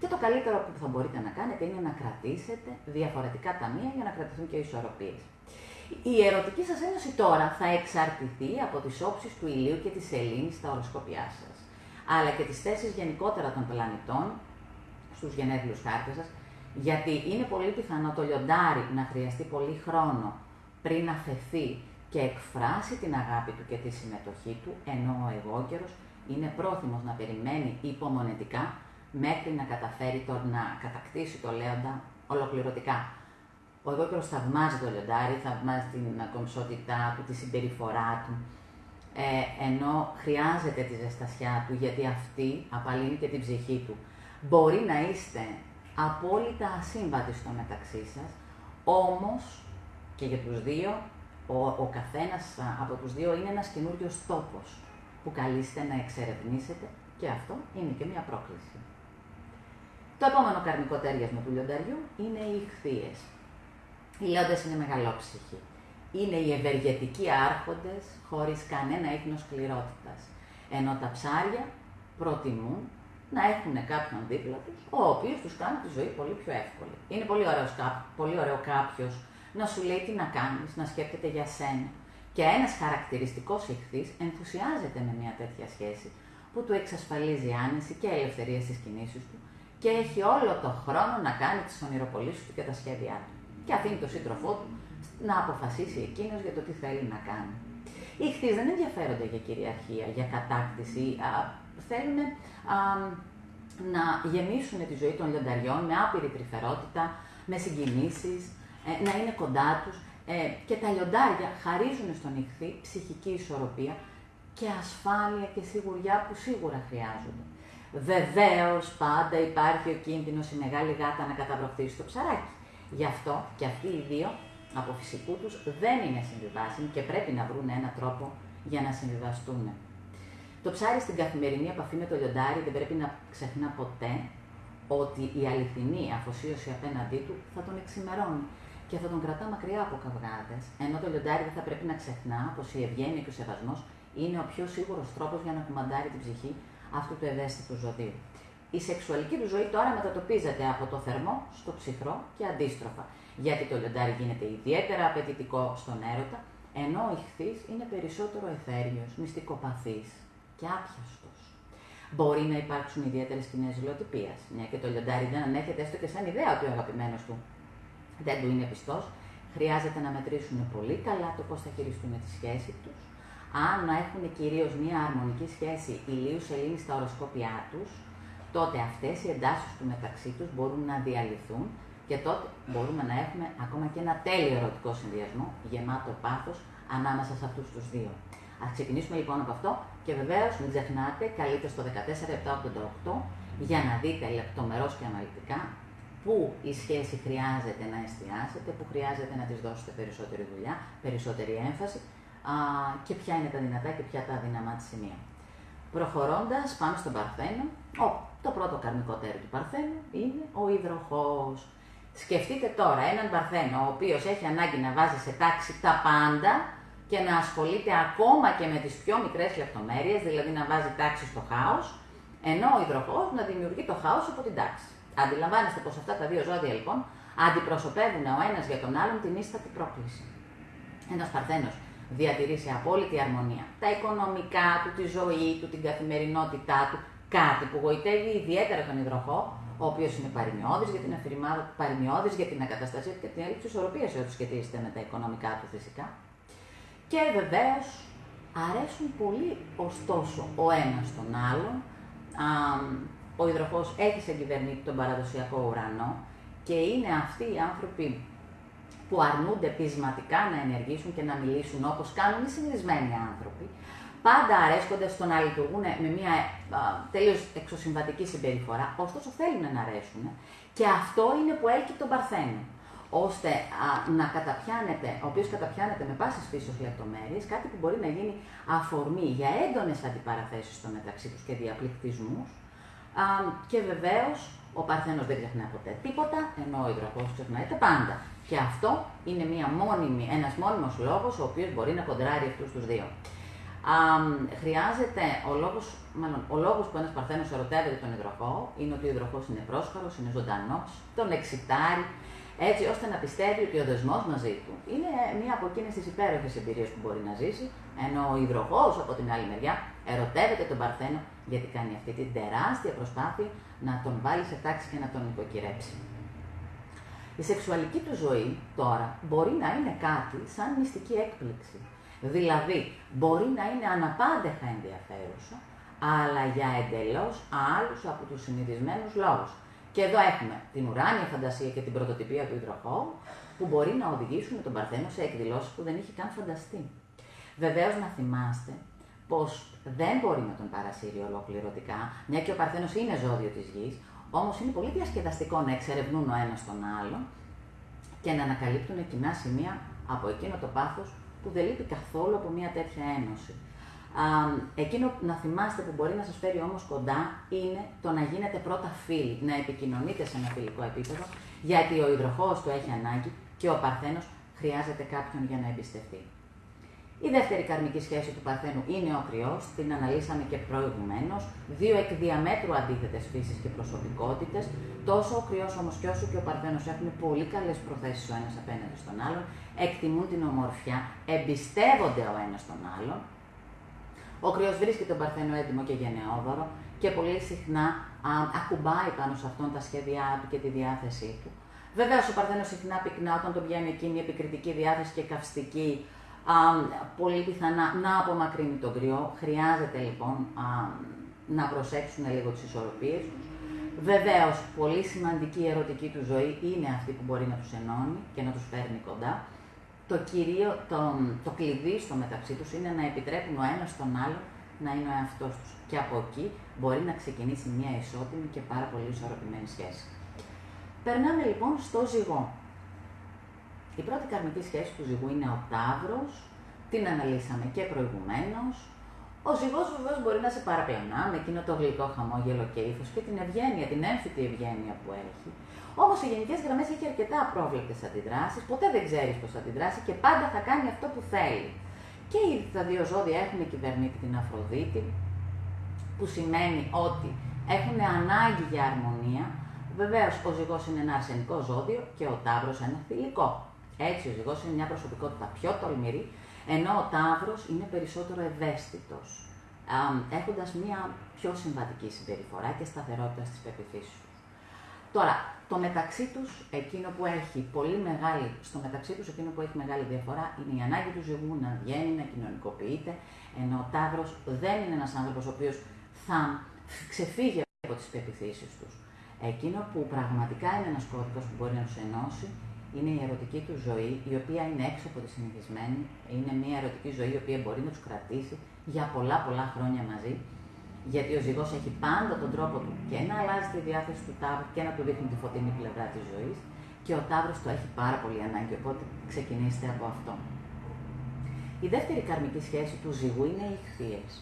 και το καλύτερο που θα μπορείτε να κάνετε είναι να κρατήσετε διαφορετικά ταμεία για να κρατηθούν και οι ισορροπίες. Η ερωτική σας ένωση τώρα θα εξαρτηθεί από τις όψεις του ηλίου και της σελήνης στα οροσκόπιά σας, αλλά και τις θέσεις γενικότερα των πλανητών στους γενέθλιους χάρτες σας, γιατί είναι πολύ πιθανό το λιοντάρι να χρειαστεί πολύ χρόνο πριν αφαιθεί και εκφράσει την αγάπη του και τη συμμετοχή του, ενώ ο εγώκερος είναι πρόθυμος να περιμένει υπομονετικά μέχρι να καταφέρει το να κατακτήσει το λέοντα ολοκληρωτικά. Ο εγώκερος θαυμάζει το λιοντάρι, θαυμάζει την κομψότητά του, τη συμπεριφορά του, ε, ενώ χρειάζεται τη ζεστασιά του, γιατί αυτή απαλύνει και την ψυχή του. Μπορεί να είστε απόλυτα ασύμβατοι στο μεταξύ σας, όμως και για τους δύο, ο, ο καθένας από τους δύο είναι ένας καινούριος τόπος που καλείστε να εξερευνήσετε και αυτό είναι και μια πρόκληση. Το επόμενο καρμικό τέριασμα του λιονταριού είναι οι ηχθείες. Οι λιόντες είναι μεγαλόψυχοι. Είναι οι ευεργετικοί άρχοντες χωρίς κανένα ίχνος σκληρότητας. Ενώ τα ψάρια προτιμούν να έχουν κάποιον δίπλα τους, ο οποίος τους κάνει τη ζωή πολύ πιο εύκολη. Είναι πολύ, ωραίος, πολύ ωραίο κάποιος να σου λέει τι να κάνεις, να σκέφτεται για σένα. Και ένας χαρακτηριστικός ηχθής ενθουσιάζεται με μια τέτοια σχέση, που του εξασφαλίζει άνεση και ελευθερία στις κινήσεις του και έχει όλο το χρόνο να κάνει τις ονειροπολίσεις του και τα σχέδιά του. Και αφήνει τον σύντροφό του να αποφασίσει εκείνος για το τι θέλει να κάνει. Οι χθείς δεν ενδιαφέρονται για κυριαρχία, για κατάκτηση, α, θέλουν α, να γεμίσουν τη ζωή των λιονταριών με άπειρη τρυφερότητα, με συγκινήσεις, ε, να είναι κοντά τους ε, και τα λιοντάρια χαρίζουν στον ηχθή ψυχική ισορροπία και ασφάλεια και σιγουριά που σίγουρα χρειάζονται. Βεβαίως πάντα υπάρχει ο κίνδυνος η μεγάλη γάτα να καταβροχθήσει το ψαράκι. Γι' αυτό και αυτοί οι δύο από φυσικού τους δεν είναι συμβιβάσιμοι και πρέπει να βρουν έναν τρόπο για να συμβιβαστούν. Το ψάρι στην καθημερινή επαφή με το λιοντάρι δεν πρέπει να ξεχνά ποτέ ότι η αληθινή αφοσίωση απέναντί του θα τον εξημερώνει και θα τον κρατά μακριά από καυγάδες, ενώ το λιοντάρι δεν θα πρέπει να ξεχνά πως η ευγένεια και ο σεβασμός είναι ο πιο σίγουρος τρόπος για να κουμαντάρει την ψυχή αυτού του ευαίσθητου ζωδίου. Η σεξουαλική του ζωή τώρα μετατοπίζεται από το θερμό στο ψυχρό και αντίστροφα, γιατί το λιοντάρι γίνεται ιδιαίτερα απαιτητικό στον έρωτα, ενώ ο ηχθής είναι περισσότερο εθέριος, μυστικοπαθής και άπιαστος. Μπορεί να υπάρξουν ιδιαίτερες σκηνέ ζηλοτυπίας, μια και το λιοντάρι δεν ανέχεται έστω και σαν ιδέα ότι ο αγαπημένος του δεν του είναι πιστός. Χρειάζεται να μετρήσουν πολύ καλά το πώς θα χειριστούν τη σχέση τους, αν να έχουν κυρίως μια αρμονική σχέση ηλίους σελήνης στα οροσκόπια τους, τότε αυτές οι εντάσεις του μεταξύ τους μπορούν να διαλυθούν και τότε μπορούμε να έχουμε ακόμα και ένα τέλειο ερωτικό συνδυασμό γεμάτο πάθος ανάμεσα σε αυτούς τους δύο. Α ξεκινήσουμε λοιπόν από αυτό και βεβαίως μην ξεχνάτε, καλείτε στο 14788 για να δείτε λεπτομερώς και αναλυτικά πού η σχέση χρειάζεται να εστιάσετε, πού χρειάζεται να της δώσετε περισσότερη δουλειά, περισσότερη έμφαση α, και ποια είναι τα δυνατά και ποια τα αδυναμά της σημεία. Προχωρώντας, πάμε στον Παρθένο. Ο, το πρώτο καρμικό τέρο του Παρθένου είναι ο υδροχός. Σκεφτείτε τώρα έναν Παρθένο, ο οποίος έχει ανάγκη να βάζει σε τάξη τα πάντα και να ασχολείται ακόμα και με τις πιο μικρές λεπτομέρειες, δηλαδή να βάζει τάξη στο χάος, ενώ ο υδροχός να δημιουργεί το χάος από την τάξη. Αντιλαμβάνεστε πως αυτά τα δύο ζώδια λοιπόν αντιπροσωπεύουν ο ένας για τον άλλον την ίστατη πρόκληση. Ένας Παρθένος διατηρεί σε απόλυτη αρμονία τα οικονομικά του, τη ζωή του, την καθημερινότητά του, κάτι που γοητεύει ιδιαίτερα τον υδροχό, ο οποίος είναι παρημιώδη για την αφηρημά, παρημιώδης για την ακαταστασία και την έλλειψη ισορροπίας ό,τι σχετίζεται με τα οικονομικά του φυσικά. Και βεβαίως αρέσουν πολύ ωστόσο ο ένας τον άλλον. Α, ο υδροχός έχει σε κυβερνήτη τον παραδοσιακό ουρανό και είναι αυτοί οι άνθρωποι που αρνούνται πεισματικά να ενεργήσουν και να μιλήσουν όπως κάνουν οι συνηθισμένοι άνθρωποι, πάντα αρέσκονται στο να λειτουργούν με μια τελείως εξωσυμβατική συμπεριφορά, ωστόσο θέλουν να αρέσουν και αυτό είναι που έλκει τον Παρθένο ώστε α, να καταπιάνεται, ο οποίος καταπιάνεται με πάσης φύσεως λεπτομέρειες, κάτι που μπορεί να γίνει αφορμή για έντονες αντιπαραθέσεις στο μεταξύ τους και διαπληκτισμούς. Και βεβαίως ο Παρθένος δεν ξεχνά ποτέ τίποτα, ενώ ο υδροχός ξεχνάει τα πάντα. Και αυτό είναι μια μόνιμη, ένας μόνιμος λόγος ο οποίος μπορεί να κοντράρει αυτούς τους δύο. Α, χρειάζεται ο λόγος, μάλλον, ο λόγος που ένας παρθένος ερωτεύεται τον υδροχό είναι ότι ο υδροχός είναι πρόσχαρος, είναι ζωντανός, τον εξητάρει, έτσι ώστε να πιστεύει ότι ο δεσμός μαζί του είναι μία από εκείνες τις υπέροχες εμπειρίες που μπορεί να ζήσει, ενώ ο υδροχός από την άλλη μεριά ερωτεύεται τον Παρθένο γιατί κάνει αυτή την τεράστια προσπάθεια να τον βάλει σε τάξη και να τον νοικοκυρέψει. Η σεξουαλική του ζωή τώρα μπορεί να είναι κάτι σαν μυστική έκπληξη. Δηλαδή, μπορεί να είναι αναπάντεχα ενδιαφέρουσα, αλλά για εντελώς άλλους από τους συνηθισμένους λόγους. Και εδώ έχουμε την ουράνια φαντασία και την πρωτοτυπία του υδροχώου, που μπορεί να οδηγήσουν τον Παρθένο σε εκδηλώσεις που δεν είχε καν φανταστεί. Βεβαίως να θυμάστε πως δεν μπορεί να τον παρασύρει ολοκληρωτικά, μια και ο Παρθένος είναι ζώδιο της γης, Όμως είναι πολύ διασκεδαστικό να εξερευνούν ο ένας τον άλλον και να ανακαλύπτουν κοινά σημεία από εκείνο το πάθος που δεν λείπει καθόλου από μια τέτοια ένωση. Α, εκείνο να θυμάστε που μπορεί να σας φέρει όμως κοντά είναι το να γίνετε πρώτα φίλοι, να επικοινωνείτε σε ένα φιλικό επίπεδο, γιατί ο υδροχός του έχει ανάγκη και ο Παρθένος χρειάζεται κάποιον για να εμπιστευτεί. Η δεύτερη καρμική σχέση του Παρθένου είναι ο κρυός, την αναλύσαμε και προηγουμένως. Δύο εκ διαμέτρου αντίθετες φύσεις και προσωπικότητες. Τόσο ο κρυός όμως και όσο και ο Παρθένος έχουν πολύ καλές προθέσεις ο ένας απέναντι στον άλλον, εκτιμούν την ομορφιά, εμπιστεύονται ο ένας τον άλλον. Ο κρυός βρίσκει τον Παρθένο έτοιμο και γενναιόδωρο και πολύ συχνά α, ακουμπάει πάνω σε αυτόν τα σχέδιά του και τη διάθεσή του. Βεβαίως ο Παρθένος συχνά πυκνά όταν τον πιάνει εκείνη η επικριτική διάθεση και καυστική α, πολύ πιθανά να απομακρύνει τον κρυό. Χρειάζεται λοιπόν α, να προσέξουν λίγο τις ισορροπίες τους. Βεβαίως, πολύ σημαντική ερωτική του ζωή είναι αυτή που μπορεί να τους ενώνει και να τους φέρνει κοντά. Το, κυρίω, το, το κλειδί στο μεταξύ τους είναι να επιτρέπουν ο ένας τον άλλο να είναι ο εαυτός τους. Και από εκεί μπορεί να ξεκινήσει μια ισότιμη και πάρα πολύ ισορροπημένη σχέση. Περνάμε λοιπόν στο ζυγό. Η πρώτη καρμική σχέση του ζυγού είναι ο Ταύρος, την αναλύσαμε και προηγουμένως. Ο ζυγός βεβαίως μπορεί να σε παραπλανά με εκείνο το γλυκό χαμόγελο και ύφος και την ευγένεια, την έμφυτη ευγένεια που έχει. Όμως σε γενικές γραμμές έχει αρκετά απρόβλεπτες αντιδράσεις, ποτέ δεν ξέρεις πώς θα αντιδράσει και πάντα θα κάνει αυτό που θέλει. Και τα δύο ζώδια έχουν κυβερνήτη την Αφροδίτη, που σημαίνει ότι έχουν ανάγκη για αρμονία. Βεβαίως ο ζυγός είναι ένα αρσενικό ζώδιο και ο τάβρο ένα θηλυκό. Έτσι, ο ζυγός είναι μια προσωπικότητα πιο τολμηρή, ενώ ο Ταύρος είναι περισσότερο ευαίσθητος, έχοντας μια πιο συμβατική συμπεριφορά και σταθερότητα στις πεπιθήσεις του. Τώρα, το μεταξύ τους, εκείνο που έχει πολύ μεγάλη, στο μεταξύ τους εκείνο που έχει μεγάλη διαφορά είναι η ανάγκη του ζυγού να βγαίνει, να κοινωνικοποιείται, ενώ ο Ταύρος δεν είναι ένας άνθρωπος ο οποίος θα ξεφύγει από τις πεπιθήσεις τους. Εκείνο που πραγματικά είναι ένας κώδικας που μπορεί να τους ενώσει είναι η ερωτική του ζωή, η οποία είναι έξω από τη συνηθισμένη. Είναι μια ερωτική ζωή η οποία μπορεί να τους κρατήσει για πολλά πολλά χρόνια μαζί. Γιατί ο ζυγός έχει πάντα τον τρόπο του και να αλλάζει τη διάθεση του τάβρου και να του δείχνει τη φωτεινή πλευρά της ζωής. Και ο τάβρος το έχει πάρα πολύ ανάγκη, οπότε ξεκινήστε από αυτό. Η δεύτερη καρμική σχέση του ζυγού είναι οι ηχθείες.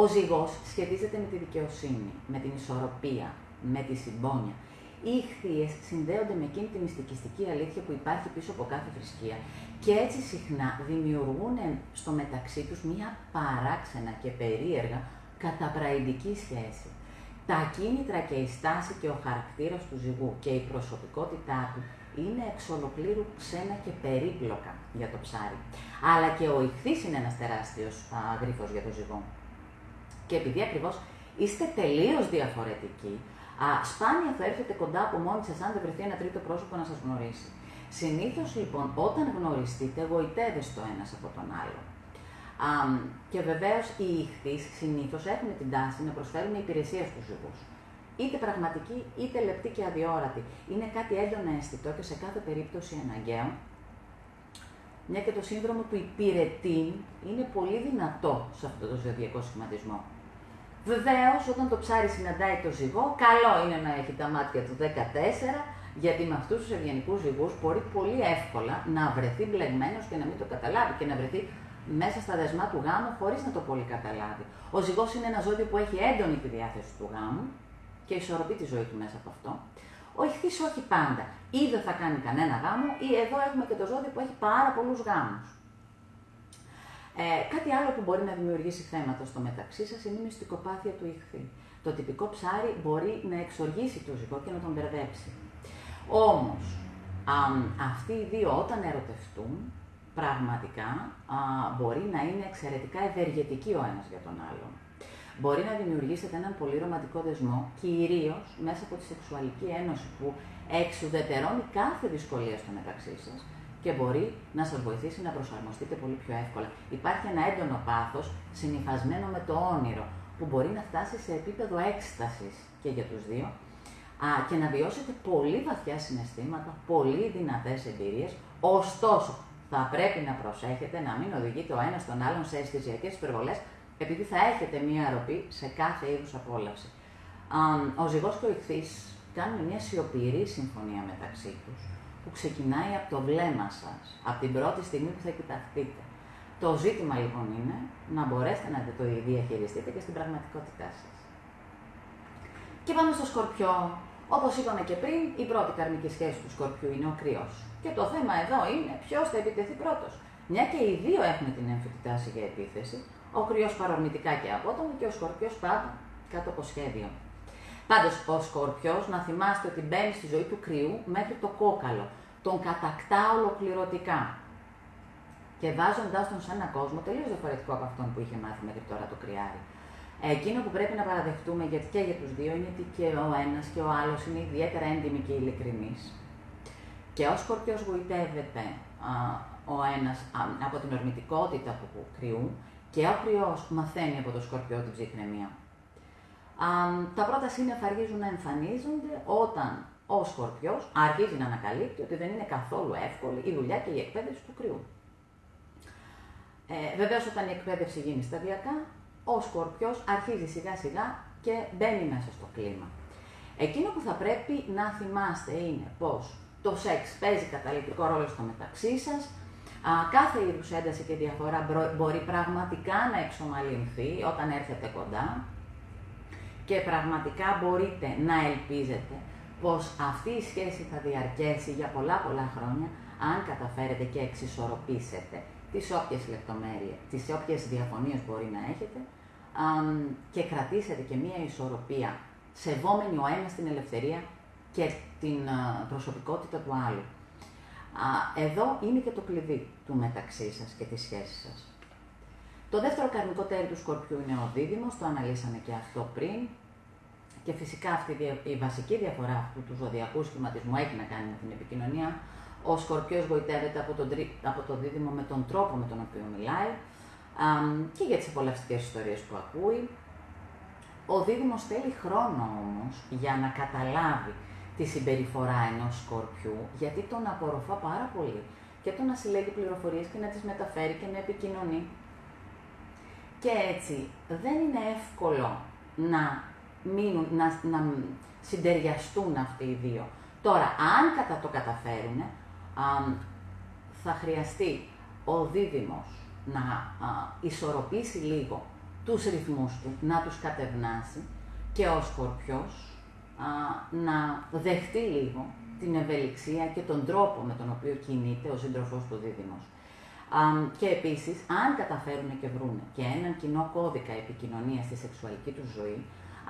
Ο ζυγός σχετίζεται με τη δικαιοσύνη, με την ισορροπία, με τη συμπόνια. Οι ηχθείε συνδέονται με εκείνη τη μυστικιστική αλήθεια που υπάρχει πίσω από κάθε θρησκεία και έτσι συχνά δημιουργούν στο μεταξύ τους μία παράξενα και περίεργα καταπραϊντική σχέση. Τα κίνητρα και η στάση και ο χαρακτήρας του ζυγού και η προσωπικότητά του είναι εξ ολοκλήρου ξένα και περίπλοκα για το ψάρι. Αλλά και ο ηχθής είναι ένας τεράστιος γρίφος για το ζυγό. Και επειδή ακριβώς είστε τελείως διαφορετικοί, Α, σπάνια θα έρθετε κοντά από μόνοι σας αν δεν βρεθεί ένα τρίτο πρόσωπο να σας γνωρίσει. Συνήθως λοιπόν όταν γνωριστείτε γοητεύεστε το ένας από τον άλλο. Α, και βεβαίως οι ηχθείς συνήθως έχουν την τάση να προσφέρουν υπηρεσία στους ζυγού. Είτε πραγματική είτε λεπτή και αδιόρατη. Είναι κάτι έντονα αισθητό και σε κάθε περίπτωση αναγκαίο μια και το σύνδρομο του υπηρετήν είναι πολύ δυνατό σε αυτό το ζωδιακό σχηματισμό. Βεβαίως, όταν το ψάρι συναντάει το ζυγό, καλό είναι να έχει τα μάτια του 14, γιατί με αυτούς τους ευγενικούς ζυγούς μπορεί πολύ εύκολα να βρεθεί μπλεγμένος και να μην το καταλάβει και να βρεθεί μέσα στα δεσμά του γάμου χωρίς να το πολύ καταλάβει. Ο ζυγός είναι ένα ζώδιο που έχει έντονη τη διάθεση του γάμου και ισορροπεί τη ζωή του μέσα από αυτό. Ο ηχθής όχι πάντα. Ή δεν θα κάνει κανένα γάμο, ή εδώ έχουμε και το ζώδιο που έχει πάρα πολλούς γάμους. Ε, κάτι άλλο που μπορεί να δημιουργήσει θέματα στο μεταξύ σας είναι η μυστικοπάθεια του ηχθή. Το τυπικό ψάρι μπορεί να εξοργήσει το ζυγό και να τον μπερδέψει. Όμως, αυτοί οι δύο όταν ερωτευτούν, πραγματικά α, μπορεί να είναι εξαιρετικά ευεργετικοί ο ένας για τον άλλον. Μπορεί να δημιουργήσετε έναν πολύ ρομαντικό δεσμό, κυρίως μέσα από τη σεξουαλική ένωση που εξουδετερώνει κάθε δυσκολία στο μεταξύ σας και μπορεί να σας βοηθήσει να προσαρμοστείτε πολύ πιο εύκολα. Υπάρχει ένα έντονο πάθος συνυφασμένο με το όνειρο, που μπορεί να φτάσει σε επίπεδο έκστασης και για τους δύο α, και να βιώσετε πολύ βαθιά συναισθήματα, πολύ δυνατές εμπειρίες. Ωστόσο, θα πρέπει να προσέχετε να μην οδηγείτε ο ένας τον άλλον σε αισθησιακές υπερβολές, επειδή θα έχετε μία αρρωπή σε κάθε είδους απόλαυση. Ο ζυγός και ο ηχθής κάνουν μια σιωπηρή συμφωνία μεταξύ τους, που ξεκινάει από το βλέμμα σας, από την πρώτη στιγμή που θα κοιταχτείτε. Το ζήτημα λοιπόν είναι να μπορέσετε να το διαχειριστείτε και στην πραγματικότητά σας. Και πάμε στο σκορπιό. Όπως είπαμε και πριν, η πρώτη καρμική σχέση του σκορπιού είναι ο κρυός. Και το θέμα εδώ είναι ποιος θα επιτεθεί πρώτος. Μια και οι δύο έχουν την έμφυτη τάση για επίθεση, ο κρυός παρορμητικά και απότομο και ο σκορπιός πάντα κάτω από σχέδιο. Πάντως, ο σκορπιό, να θυμάστε ότι μπαίνει στη ζωή του κρυού μέχρι το κόκαλο. Τον κατακτά ολοκληρωτικά. Και βάζοντάς τον σε έναν κόσμο τελείως διαφορετικό από αυτόν που είχε μάθει μέχρι τώρα το κρυάρι. Εκείνο που πρέπει να παραδεχτούμε γιατί και για τους δύο είναι ότι και ο ένας και ο άλλος είναι ιδιαίτερα έντιμοι και ειλικρινείς. Και ο Σκορπιός γοητεύεται α, ο ένας από την ορμητικότητα του κρυού και ο κρυός μαθαίνει από το Σκορπιό την ψυχραιμία. Τα πρώτα σύννεφα αρχίζουν να εμφανίζονται όταν ο Σκορπιός αρχίζει να ανακαλύπτει ότι δεν είναι καθόλου εύκολη η δουλειά και η εκπαίδευση του κρυού. Ε, βεβαίως όταν η εκπαίδευση γίνει σταδιακά, ο Σκορπιός αρχίζει σιγά σιγά και μπαίνει μέσα στο κλίμα. Εκείνο που θα πρέπει να θυμάστε είναι πως το σεξ παίζει καταλητικό ρόλο στο μεταξύ σας. Κάθε είδους ένταση και διαφορά μπορεί πραγματικά να εξομαλυνθεί όταν έρθετε κοντά και πραγματικά μπορείτε να ελπίζετε πως αυτή η σχέση θα διαρκέσει για πολλά πολλά χρόνια αν καταφέρετε και εξισορροπήσετε τις όποιες λεπτομέρειες, τις όποιες διαφωνίες μπορεί να έχετε και κρατήσετε και μία ισορροπία σεβόμενοι ο ένας την ελευθερία και την προσωπικότητα του άλλου. Εδώ είναι και το κλειδί του μεταξύ σας και της σχέσης σας. Το δεύτερο καρμικό τέρι του Σκορπιού είναι ο δίδυμος, το αναλύσαμε και αυτό πριν. Και φυσικά αυτή η βασική διαφορά αυτού του ζωδιακού σχηματισμού έχει να κάνει με την επικοινωνία. Ο Σκορπιός γοητεύεται από τον, από το δίδυμο με τον τρόπο με τον οποίο μιλάει και για τις απολαυστικές ιστορίες που ακούει. Ο δίδυμος θέλει χρόνο όμως για να καταλάβει τη συμπεριφορά ενός σκορπιού, γιατί τον απορροφά πάρα πολύ και το να συλλέγει πληροφορίες και να τις μεταφέρει και να επικοινωνεί. Και έτσι δεν είναι εύκολο να, μείνουν, να, να συντεριαστούν αυτοί οι δύο. Τώρα, αν κατά το καταφέρουν, θα χρειαστεί ο δίδυμος να α, ισορροπήσει λίγο τους ρυθμούς του, να τους κατευνάσει και ο σκορπιός να δεχτεί λίγο την ευελιξία και τον τρόπο με τον οποίο κινείται ο σύντροφό του δίδυμος. και επίσης, αν καταφέρουν και βρουν και έναν κοινό κώδικα επικοινωνίας στη σεξουαλική του ζωή,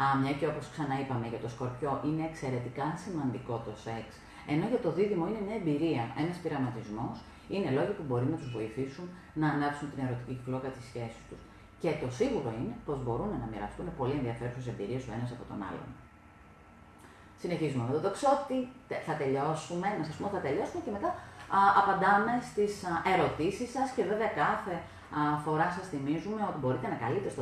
α, μια και όπως ξαναείπαμε για το σκορπιό είναι εξαιρετικά σημαντικό το σεξ, ενώ για το δίδυμο είναι μια εμπειρία, ένας πειραματισμός, είναι λόγοι που μπορεί να τους βοηθήσουν να ανάψουν την ερωτική φλόγα της σχέσης τους. Και το σίγουρο είναι πως μπορούν να μοιραστούν πολύ ενδιαφέρουσες εμπειρίες ο ένας από τον άλλον. Συνεχίζουμε με το τοξότη, θα τελειώσουμε, να σας πω θα τελειώσουμε και μετά α, απαντάμε στις α, ερωτήσεις σας και βέβαια κάθε α, φορά σας θυμίζουμε ότι μπορείτε να καλείτε στο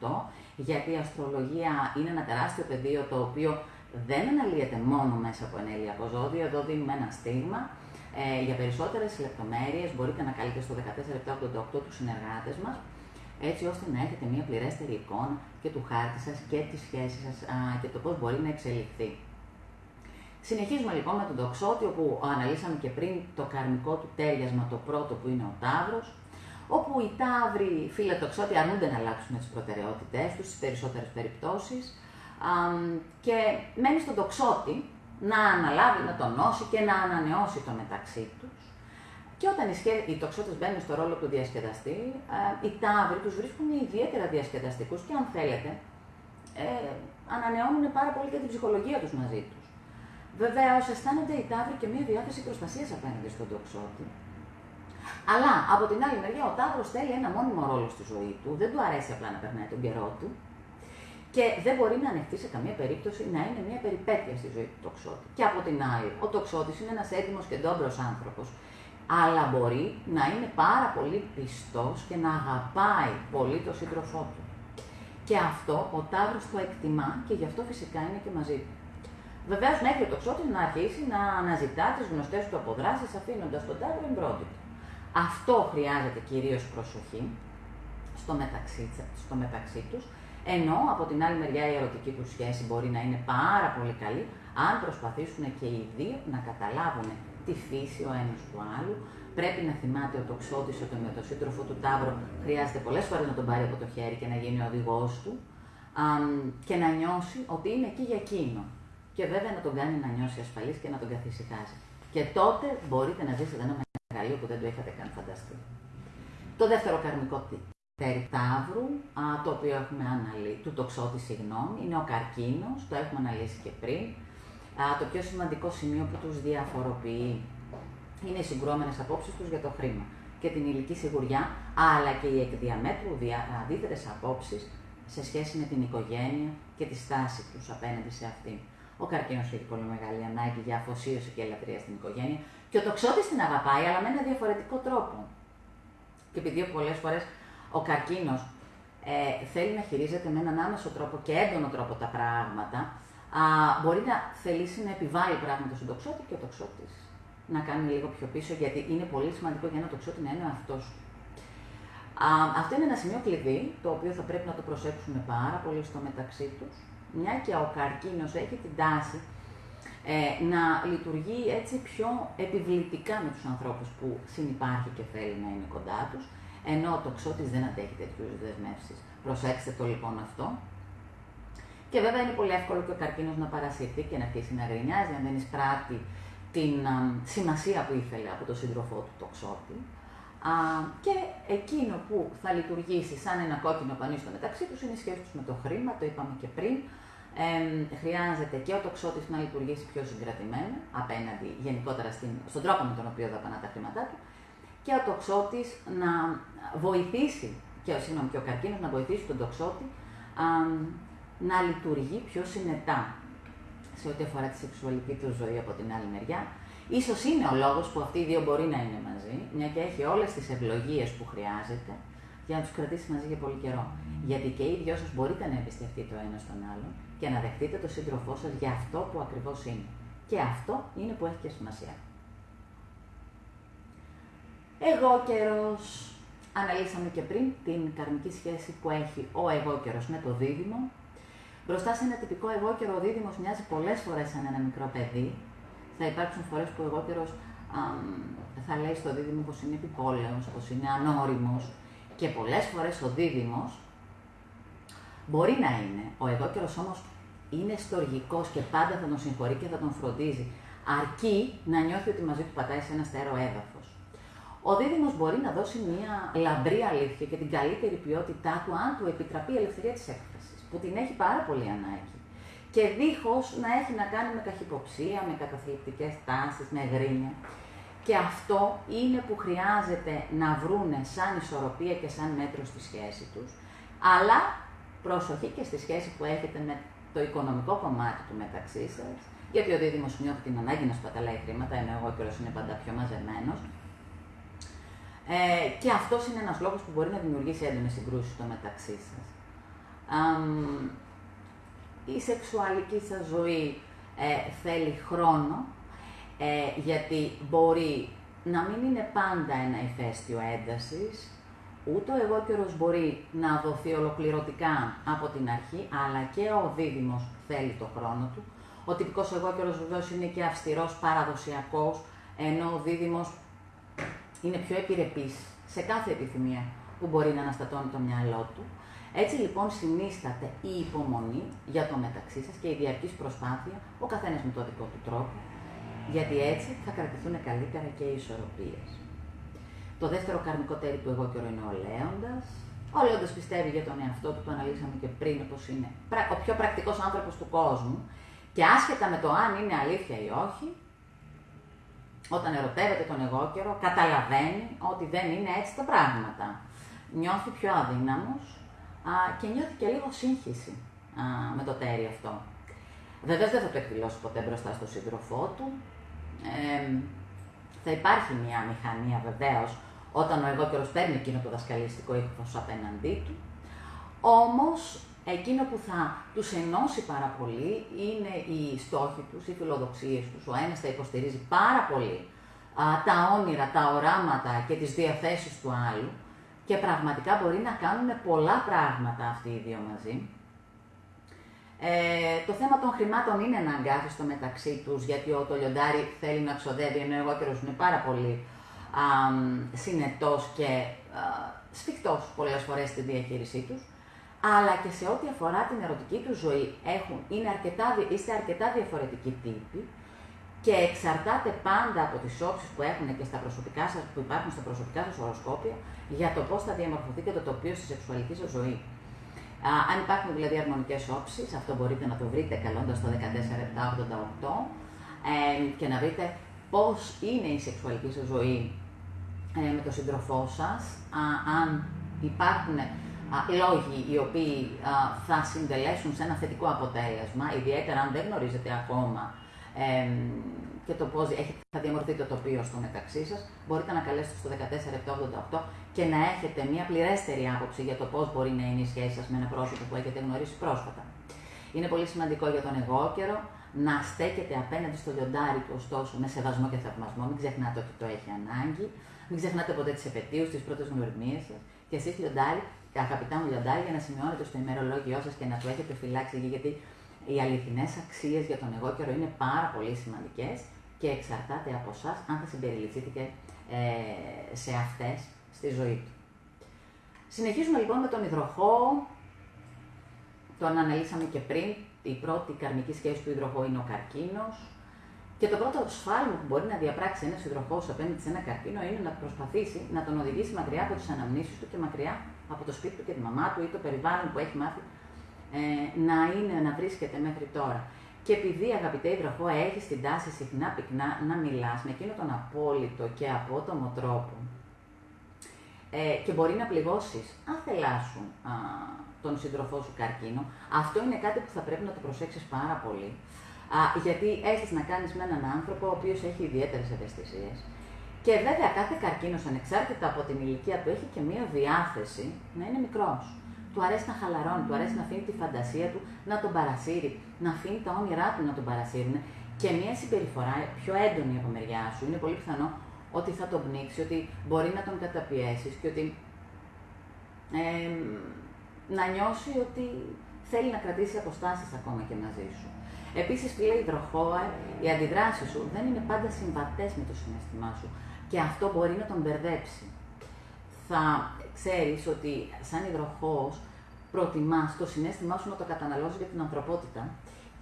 14788 γιατί η αστρολογία είναι ένα τεράστιο πεδίο το οποίο δεν αναλύεται μόνο μέσα από ένα ηλιακό ζώδιο, εδώ δίνουμε ένα στίγμα Ε, για περισσότερες λεπτομέρειες. Μπορείτε να καλείτε στο 14788 τους συνεργάτες μας, έτσι ώστε να έχετε μια πληρέστερη εικόνα και του χάρτη σας και τη σχέση σας και το πώς μπορεί να εξελιχθεί. Συνεχίζουμε λοιπόν με τον τοξότη, όπου αναλύσαμε και πριν το καρμικό του τέριασμα, το πρώτο που είναι ο Ταύρος, όπου οι Ταύροι φιλοτοξότοι αρνούνται να αλλάξουν τις προτεραιότητές τους στις περισσότερες περιπτώσεις και μένει στον τοξότη να αναλάβει, να τονώσει και να ανανεώσει το μεταξύ τους. Και όταν οι, σχέ... οι τοξότες μπαίνουν στο ρόλο του διασκεδαστή, οι Ταύροι τους βρίσκουν ιδιαίτερα διασκεδαστικούς και αν θέλετε, ε, ανανεώνουν πάρα πολύ και την ψυχολογία τους μαζί τους. Βεβαίω, αισθάνονται οι Ταύροι και μια διάθεση προστασίας απέναντι στον τοξότη. Αλλά από την άλλη μεριά, ο Ταύρος θέλει ένα μόνιμο ρόλο στη ζωή του, δεν του αρέσει απλά να περνάει τον καιρό του και δεν μπορεί να ανεχτεί σε καμία περίπτωση να είναι μια περιπέτεια στη ζωή του τοξότη. Και από την άλλη, ο τοξότης είναι ένας έτοιμος και ντόμπρος άνθρωπος, αλλά μπορεί να είναι πάρα πολύ πιστός και να αγαπάει πολύ τον σύντροφό του. Και αυτό ο Ταύρος το εκτιμά και γι' αυτό φυσικά είναι και μαζί του. Βεβαίως, μέχρι ο τοξότης να αρχίσει να αναζητά τις γνωστές του αποδράσεις, αφήνοντας τον τάβρο εμπρόντιτο. Αυτό χρειάζεται κυρίως προσοχή στο μεταξύ, στο μεταξύ τους, ενώ από την άλλη μεριά η ερωτική τους σχέση μπορεί να είναι πάρα πολύ καλή, αν προσπαθήσουν και οι δύο να καταλάβουν τη φύση ο ένας του άλλου. Πρέπει να θυμάται ο τοξότης ότι με τον σύντροφο του Ταύρο χρειάζεται πολλές φορές να τον πάρει από το χέρι και να γίνει ο οδηγός του και να νιώσει ότι είναι εκεί για εκείνο και βέβαια να τον κάνει να νιώσει ασφαλής και να τον καθησυχάζει. Και τότε μπορείτε να ζήσετε ένα μεγαλείο που δεν το είχατε καν φανταστεί. Το δεύτερο καρμικό τέρι Ταύρου, το οποίο έχουμε αναλύσει, του τοξότη, συγγνώμη, είναι ο καρκίνος, το έχουμε αναλύσει και πριν. το πιο σημαντικό σημείο που τους διαφοροποιεί είναι οι συγκρόμενες απόψεις τους για το χρήμα και την ηλική σιγουριά, αλλά και οι εκδιαμέτρου αντίθετες απόψεις σε σχέση με την οικογένεια και τη στάση τους απέναντι σε αυτήν. Ο καρκίνος έχει πολύ μεγάλη ανάγκη για αφοσίωση και ελευθερία στην οικογένεια και ο τοξότης την αγαπάει, αλλά με ένα διαφορετικό τρόπο. Και επειδή πολλές φορές ο καρκίνος ε, θέλει να χειρίζεται με έναν άμεσο τρόπο και έντονο τρόπο τα πράγματα, α, μπορεί να θελήσει να επιβάλλει πράγματα στον τοξότη και ο τοξότης να κάνει λίγο πιο πίσω, γιατί είναι πολύ σημαντικό για ένα τοξότη να είναι αυτό αυτό είναι ένα σημείο κλειδί, το οποίο θα πρέπει να το προσέξουμε πάρα πολύ στο μεταξύ τους μια και ο καρκίνος έχει την τάση ε, να λειτουργεί έτσι πιο επιβλητικά με τους ανθρώπους που συνυπάρχει και θέλει να είναι κοντά τους, ενώ ο τοξότης δεν αντέχει τέτοιου δεσμεύσεις. Προσέξτε το λοιπόν αυτό. Και βέβαια είναι πολύ εύκολο και ο καρκίνος να παρασυρθεί και να αρχίσει να γρινιάζει αν δεν εισπράττει την α, σημασία που ήθελε από τον σύντροφό του τοξότη. Α, και εκείνο που θα λειτουργήσει σαν ένα κόκκινο πανί στο μεταξύ τους είναι η σχέση τους με το χρήμα, το είπαμε και πριν, ε, χρειάζεται και ο τοξότης να λειτουργήσει πιο συγκρατημένα απέναντι γενικότερα στην, στον τρόπο με τον οποίο δαπανά τα χρήματά του και ο τοξότης να βοηθήσει, και, συγγνώμη, και ο καρκίνος να βοηθήσει τον τοξότη α, να λειτουργεί πιο συνετά σε ό,τι αφορά τη σεξουαλική του ζωή από την άλλη μεριά. Ίσως είναι ο λόγος που αυτοί οι δύο μπορεί να είναι μαζί, μια και έχει όλες τις ευλογίες που χρειάζεται για να τους κρατήσει μαζί για πολύ καιρό. Γιατί και οι δυο σας μπορείτε να εμπιστευτείτε το ένα στον άλλον και να δεχτείτε τον σύντροφό σας για αυτό που ακριβώς είναι. Και αυτό είναι που έχει και σημασία. Εγώ καιρός. Αναλύσαμε και πριν την καρμική σχέση που έχει ο εγώ καιρο με το δίδυμο. Μπροστά σε ένα τυπικό εγώ καιρο, ο δίδυμος μοιάζει πολλές φορές σαν ένα μικρό παιδί. Θα υπάρξουν φορές που ο εγώ καιρο θα λέει στο δίδυμο πως είναι επιπόλαιο, πως είναι ανώριμος, και πολλές φορές ο δίδυμος μπορεί να είναι, ο εγώκερος όμως είναι στοργικός και πάντα θα τον συγχωρεί και θα τον φροντίζει, αρκεί να νιώθει ότι μαζί του πατάει σε ένα στέρεο έδαφος. Ο δίδυμος μπορεί να δώσει μια λαμπρή αλήθεια και την καλύτερη ποιότητά του αν του επιτραπεί η ελευθερία της έκφρασης, που την έχει πάρα πολύ ανάγκη. Και δίχως να έχει να κάνει με καχυποψία, με καταθλιπτικές τάσεις, με γρίνια. Και αυτό είναι που χρειάζεται να βρούνε σαν ισορροπία και σαν μέτρο στη σχέση τους. Αλλά προσοχή και στη σχέση που έχετε με το οικονομικό κομμάτι του μεταξύ σας, γιατί ο δίδυμο νιώθει την ανάγκη να σπαταλάει χρήματα, ενώ ο καιρό είναι πάντα πιο μαζεμένος. Ε, και αυτός είναι ένας λόγος που μπορεί να δημιουργήσει έντονες συγκρούσεις στο μεταξύ σας. η σεξουαλική σας ζωή ε, θέλει χρόνο, Ε, γιατί μπορεί να μην είναι πάντα ένα ηφαίστειο έντασης, ούτε ο εγώκερος μπορεί να δοθεί ολοκληρωτικά από την αρχή, αλλά και ο δίδυμος θέλει το χρόνο του. Ο τυπικός εγώκερος βεβαίως είναι και αυστηρός παραδοσιακός, ενώ ο δίδυμος είναι πιο επιρρεπής σε κάθε επιθυμία που μπορεί να αναστατώνει το μυαλό του. Έτσι λοιπόν συνίσταται η υπομονή για το μεταξύ σας και η διαρκής προσπάθεια, ο καθένας με το δικό του τρόπο, γιατί έτσι θα κρατηθούν καλύτερα και οι ισορροπίες. Το δεύτερο καρμικό τέρι του εγώ καιρό είναι ο Λέοντας. Ο Λέοντας πιστεύει για τον εαυτό του, το αναλύσαμε και πριν, πως είναι ο πιο πρακτικός άνθρωπος του κόσμου και άσχετα με το αν είναι αλήθεια ή όχι, όταν ερωτεύεται τον εγώ καιρό, καταλαβαίνει ότι δεν είναι έτσι τα πράγματα. Νιώθει πιο αδύναμος α, και νιώθει και λίγο σύγχυση α, με το τέρι αυτό. Βεβαίως δεν θα το εκδηλώσει ποτέ μπροστά στον σύντροφό του. Ε, θα υπάρχει μια μηχανία βεβαίως όταν ο εγώ καιρός παίρνει εκείνο το δασκαλιστικό ύφος απέναντί του. Όμως, εκείνο που θα τους ενώσει πάρα πολύ είναι οι στόχοι τους, οι φιλοδοξίες τους. Ο ένας θα υποστηρίζει πάρα πολύ α, τα όνειρα, τα οράματα και τις διαθέσεις του άλλου και πραγματικά μπορεί να κάνουν πολλά πράγματα αυτοί οι δύο μαζί. Ε, το θέμα των χρημάτων είναι ένα στο μεταξύ τους, γιατί ο το λιοντάρι θέλει να ξοδεύει, ενώ εγώ είναι πάρα πολύ α, συνετός και α, σφιχτός πολλές φορές στη διαχείρισή τους, αλλά και σε ό,τι αφορά την ερωτική του ζωή έχουν, είναι αρκετά, είστε αρκετά διαφορετικοί τύποι και εξαρτάται πάντα από τις όψεις που έχουν και στα προσωπικά σας, που υπάρχουν στα προσωπικά σας οροσκόπια για το πώς θα διαμορφωθεί και το τοπίο στη σεξουαλική σας ζωή. Α, αν υπάρχουν δηλαδή αρμονικές όψεις, αυτό μπορείτε να το βρείτε καλώντας το 14788 ε, και να βρείτε πώς είναι η σεξουαλική σας ζωή ε, με τον σύντροφό σας, αν υπάρχουν λόγοι οι οποίοι θα συντελέσουν σε ένα θετικό αποτέλεσμα, ιδιαίτερα αν δεν γνωρίζετε ακόμα και το πώς θα διαμορφωθεί το τοπίο στο μεταξύ σας, μπορείτε να καλέσετε στο 14788 και να έχετε μια πληρέστερη άποψη για το πώς μπορεί να είναι η σχέση σας με ένα πρόσωπο που έχετε γνωρίσει πρόσφατα. Είναι πολύ σημαντικό για τον εγώ καιρό να στέκεται απέναντι στο λιοντάρι του, ωστόσο, με σεβασμό και θαυμασμό. Μην ξεχνάτε ότι το έχει ανάγκη. Μην ξεχνάτε ποτέ τις επαιτίους, τις πρώτες γνωριμίε σας. Και εσείς, λιοντάρι, αγαπητά μου λιοντάρι, για να σημειώνετε στο ημερολόγιο σας και να το έχετε φυλάξει, γιατί οι αληθινές αξίες για τον εγώ καιρό είναι πάρα πολύ σημαντικές και εξαρτάται από εσάς αν θα συμπεριληφθείτε ε, σε αυτές στη ζωή του. Συνεχίζουμε λοιπόν με τον υδροχό. Τον αναλύσαμε και πριν. Η πρώτη καρμική σχέση του υδροχό είναι ο καρκίνος. Και το πρώτο σφάλμα που μπορεί να διαπράξει ένας υδροχός απέναντι σε ένα καρκίνο είναι να προσπαθήσει να τον οδηγήσει μακριά από τις αναμνήσεις του και μακριά από το σπίτι του και τη μαμά του ή το περιβάλλον που έχει μάθει ε, να είναι, να βρίσκεται μέχρι τώρα. Και επειδή αγαπητέ υδροχό έχεις την τάση συχνά πυκνά να μιλάς με εκείνο τον απόλυτο και απότομο τρόπο ε, και μπορεί να πληγώσεις αν θελάσουν α, τον σύντροφό σου καρκίνο, αυτό είναι κάτι που θα πρέπει να το προσέξεις πάρα πολύ. Α, γιατί έχεις να κάνεις με έναν άνθρωπο ο οποίος έχει ιδιαίτερες ευαισθησίες. Και βέβαια κάθε καρκίνος ανεξάρτητα από την ηλικία του έχει και μία διάθεση να είναι μικρός του αρέσει να χαλαρώνει, του αρέσει να αφήνει τη φαντασία του να τον παρασύρει, να αφήνει τα όνειρά του να τον παρασύρουν και μια συμπεριφορά πιο έντονη από μεριά σου είναι πολύ πιθανό ότι θα τον πνίξει, ότι μπορεί να τον καταπιέσεις και ότι ε, να νιώσει ότι θέλει να κρατήσει αποστάσεις ακόμα και μαζί σου. Επίσης, φίλε υδροχόα, οι αντιδράσεις σου δεν είναι πάντα συμβατές με το συνέστημά σου και αυτό μπορεί να τον μπερδέψει. Θα ξέρεις ότι σαν υδροχός προτιμάς το συνέστημά σου να το καταναλώσει για την ανθρωπότητα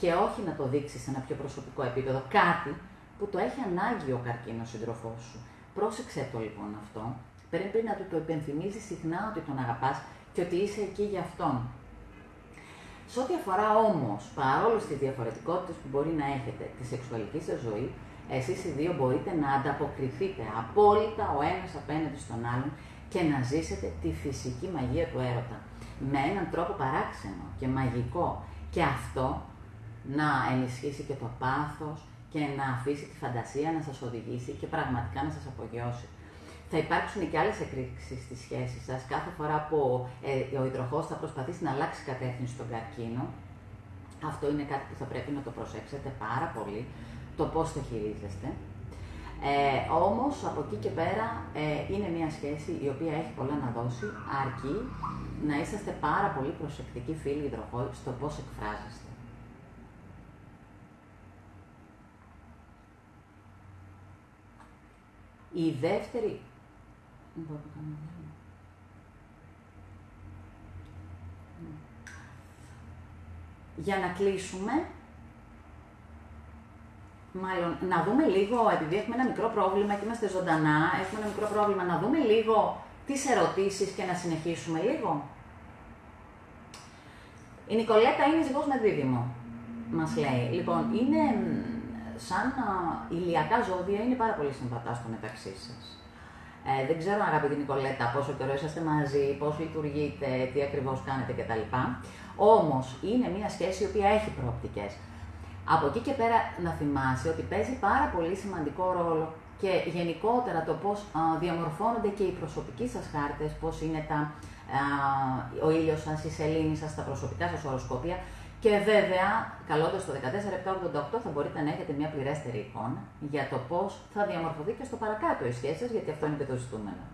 και όχι να το δείξεις σε ένα πιο προσωπικό επίπεδο. Κάτι που το έχει ανάγκη ο καρκίνος σύντροφό σου. Πρόσεξε το λοιπόν αυτό. Πρέπει να του το υπενθυμίζεις συχνά ότι τον αγαπάς και ότι είσαι εκεί για αυτόν. Σε ό,τι αφορά όμως, παρόλο τις διαφορετικότητες που μπορεί να έχετε τη σεξουαλική σας ζωή, εσείς οι δύο μπορείτε να ανταποκριθείτε απόλυτα ο ένας απέναντι στον άλλον και να ζήσετε τη φυσική μαγεία του έρωτα με έναν τρόπο παράξενο και μαγικό και αυτό να ενισχύσει και το πάθος και να αφήσει τη φαντασία να σας οδηγήσει και πραγματικά να σας απογειώσει. Θα υπάρξουν και άλλες εκρήξεις στη σχέση σας. Κάθε φορά που ε, ο υδροχός θα προσπαθήσει να αλλάξει κατεύθυνση στον καρκίνο, αυτό είναι κάτι που θα πρέπει να το προσέξετε πάρα πολύ. το πώς το χειρίζεστε. Ε, όμως, από εκεί και πέρα, ε, είναι μια σχέση η οποία έχει πολλά να δώσει, αρκεί να είσαστε πάρα πολύ προσεκτικοί φίλοι υδροχόοι στο πώς εκφράζεστε. Η δεύτερη... Για να κλείσουμε, μάλλον να δούμε λίγο, επειδή έχουμε ένα μικρό πρόβλημα και είμαστε ζωντανά, έχουμε ένα μικρό πρόβλημα, να δούμε λίγο τις ερωτήσεις και να συνεχίσουμε λίγο. Η Νικολέτα είναι ζυγός με δίδυμο, μας λέει. Λοιπόν, είναι σαν ηλιακά ζώδια, είναι πάρα πολύ συμβατά στο μεταξύ σας. Ε, δεν ξέρω, αγαπητή Νικολέτα, πόσο καιρό είσαστε μαζί, πώς λειτουργείτε, τι ακριβώς κάνετε κτλ. Όμως, είναι μια σχέση η οποία έχει προοπτικές. Από εκεί και πέρα να θυμάσαι ότι παίζει πάρα πολύ σημαντικό ρόλο και γενικότερα το πώς διαμορφώνονται και οι προσωπικοί σας χάρτες, πώς είναι τα, ο ήλιος σας, η σελήνη σας, τα προσωπικά σας οροσκόπια και βέβαια, καλώντας το 14788 θα μπορείτε να έχετε μια πληρέστερη εικόνα για το πώς θα διαμορφωθεί και στο παρακάτω η σχέση σας, γιατί αυτό είναι και το ζητούμενο.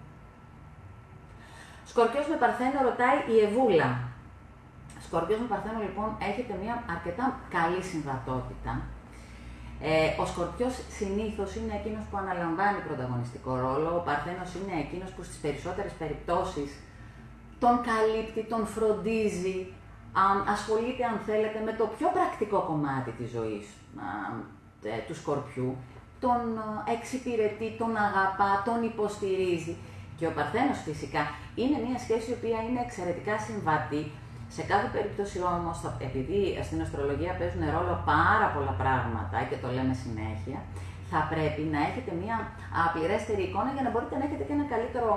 Σκορπιός με Παρθένο ρωτάει η Ευούλα. Σκορπιός με Παρθένο λοιπόν έχετε μια αρκετά καλή συμβατότητα. Ε, ο Σκορπιός συνήθως είναι εκείνος που αναλαμβάνει πρωταγωνιστικό ρόλο, ο Παρθένος είναι εκείνος που στις περισσότερες περιπτώσεις τον καλύπτει, τον φροντίζει, ασχολείται αν θέλετε με το πιο πρακτικό κομμάτι της ζωής ε, του Σκορπιού, τον εξυπηρετεί, τον αγαπά, τον υποστηρίζει. Και ο Παρθένος φυσικά είναι μια σχέση η οποία είναι εξαιρετικά συμβατή, σε κάθε περίπτωση όμως, επειδή στην αστρολογία παίζουν ρόλο πάρα πολλά πράγματα και το λέμε συνέχεια, θα πρέπει να έχετε μια πληρέστερη εικόνα για να μπορείτε να έχετε και ένα καλύτερο,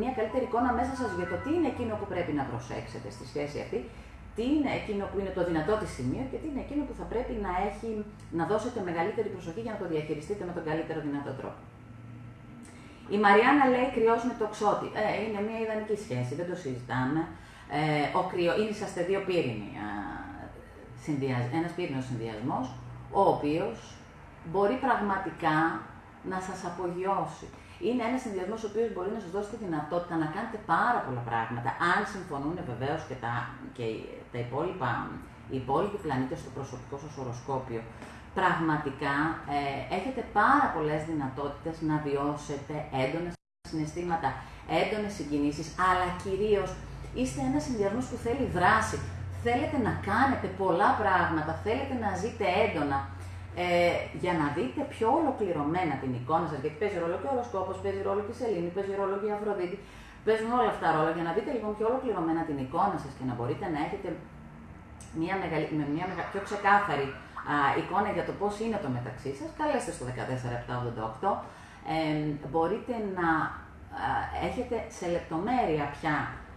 μια καλύτερη εικόνα μέσα σας για το τι είναι εκείνο που πρέπει να προσέξετε στη σχέση αυτή, τι είναι εκείνο που είναι το δυνατό της σημείο και τι είναι εκείνο που θα πρέπει να, έχει, να δώσετε μεγαλύτερη προσοχή για να το διαχειριστείτε με τον καλύτερο δυνατό τρόπο. Η Μαριάννα λέει κρυός με το ξότι. Ε, είναι μια ιδανική σχέση, δεν το συζητάμε. Ε, ο κρυο, είναι είσαστε δύο πύρινοι, συνδυασ, ένας πύρινος συνδυασμός, ο οποίος μπορεί πραγματικά να σας απογειώσει. Είναι ένας συνδυασμός ο οποίος μπορεί να σας δώσει τη δυνατότητα να κάνετε πάρα πολλά πράγματα, αν συμφωνούν βεβαίως και, τα, και τα υπόλοιπα, οι υπόλοιποι πλανήτες στο προσωπικό σας οροσκόπιο. Πραγματικά ε, έχετε πάρα πολλές δυνατότητες να βιώσετε έντονα συναισθήματα, έντονες συγκινήσεις, αλλά κυρίως είστε ένας συνδυασμός που θέλει δράση. Θέλετε να κάνετε πολλά πράγματα, θέλετε να ζείτε έντονα ε, για να δείτε πιο ολοκληρωμένα την εικόνα σας. Γιατί παίζει ρόλο και ο οροσκόπος, παίζει ρόλο και η Σελήνη, παίζει ρόλο και η Αφροδίτη. Παίζουν όλα αυτά ρόλο για να δείτε λοιπόν πιο ολοκληρωμένα την εικόνα σας και να μπορείτε να έχετε μια μεγαλη, με μια μεγα, πιο ξεκάθαρη α, εικόνα για το πώς είναι το μεταξύ σας. Καλέστε στο 14788. Ε, μπορείτε να α, έχετε σε λεπτομέρεια πια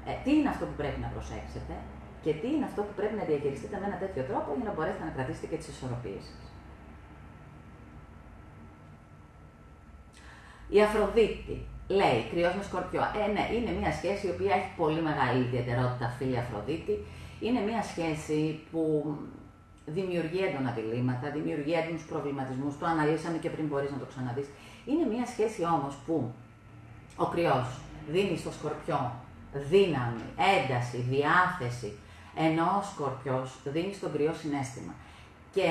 ε, τι είναι αυτό που πρέπει να προσέξετε και τι είναι αυτό που πρέπει να διαχειριστείτε με ένα τέτοιο τρόπο για να μπορέσετε να κρατήσετε και τις ισορροπίες σας. Η Αφροδίτη λέει, κρυός με σκορπιό. Ε, ναι, είναι μια σχέση η οποία έχει πολύ μεγάλη ιδιαιτερότητα, φίλη Αφροδίτη. Είναι μια σχέση που δημιουργεί έντονα διλήμματα, δημιουργεί έντονους προβληματισμούς. Το αναλύσαμε και πριν μπορείς να το ξαναδείς. Είναι μια σχέση όμως που ο κρυός δίνει στο σκορπιό δύναμη, ένταση, διάθεση, ενώ ο σκορπιός δίνει στον κρυό συνέστημα. Και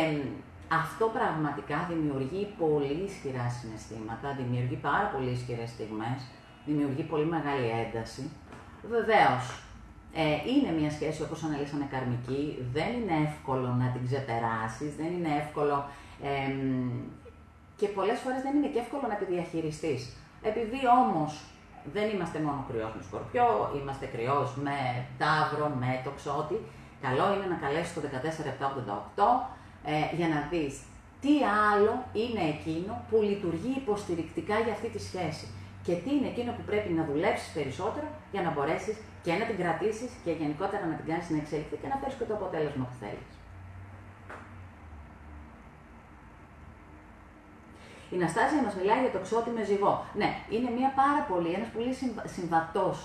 αυτό πραγματικά δημιουργεί πολύ ισχυρά συναισθήματα, δημιουργεί πάρα πολύ ισχυρές στιγμές, δημιουργεί πολύ μεγάλη ένταση. Βεβαίως, ε, είναι μια σχέση όπως αναλύσαμε καρμική, δεν είναι εύκολο να την ξεπεράσεις, δεν είναι εύκολο και πολλές φορές δεν είναι και εύκολο να τη διαχειριστείς. Επειδή όμως δεν είμαστε μόνο κρυός με σκορπιό, είμαστε κρυός με τάβρο, με τοξότη, καλό είναι να καλέσεις το 14788 ε, για να δεις τι άλλο είναι εκείνο που λειτουργεί υποστηρικτικά για αυτή τη σχέση και τι είναι εκείνο που πρέπει να δουλέψεις περισσότερο για να μπορέσεις και να την κρατήσεις και γενικότερα να την κάνεις να εξελιχθεί και να φέρεις και το αποτέλεσμα που θέλεις. Η Ναστάζια μας μιλάει για το ξότι με ζυγό. Ναι, είναι μια πάρα πολύ, ένας πολύ συμβατός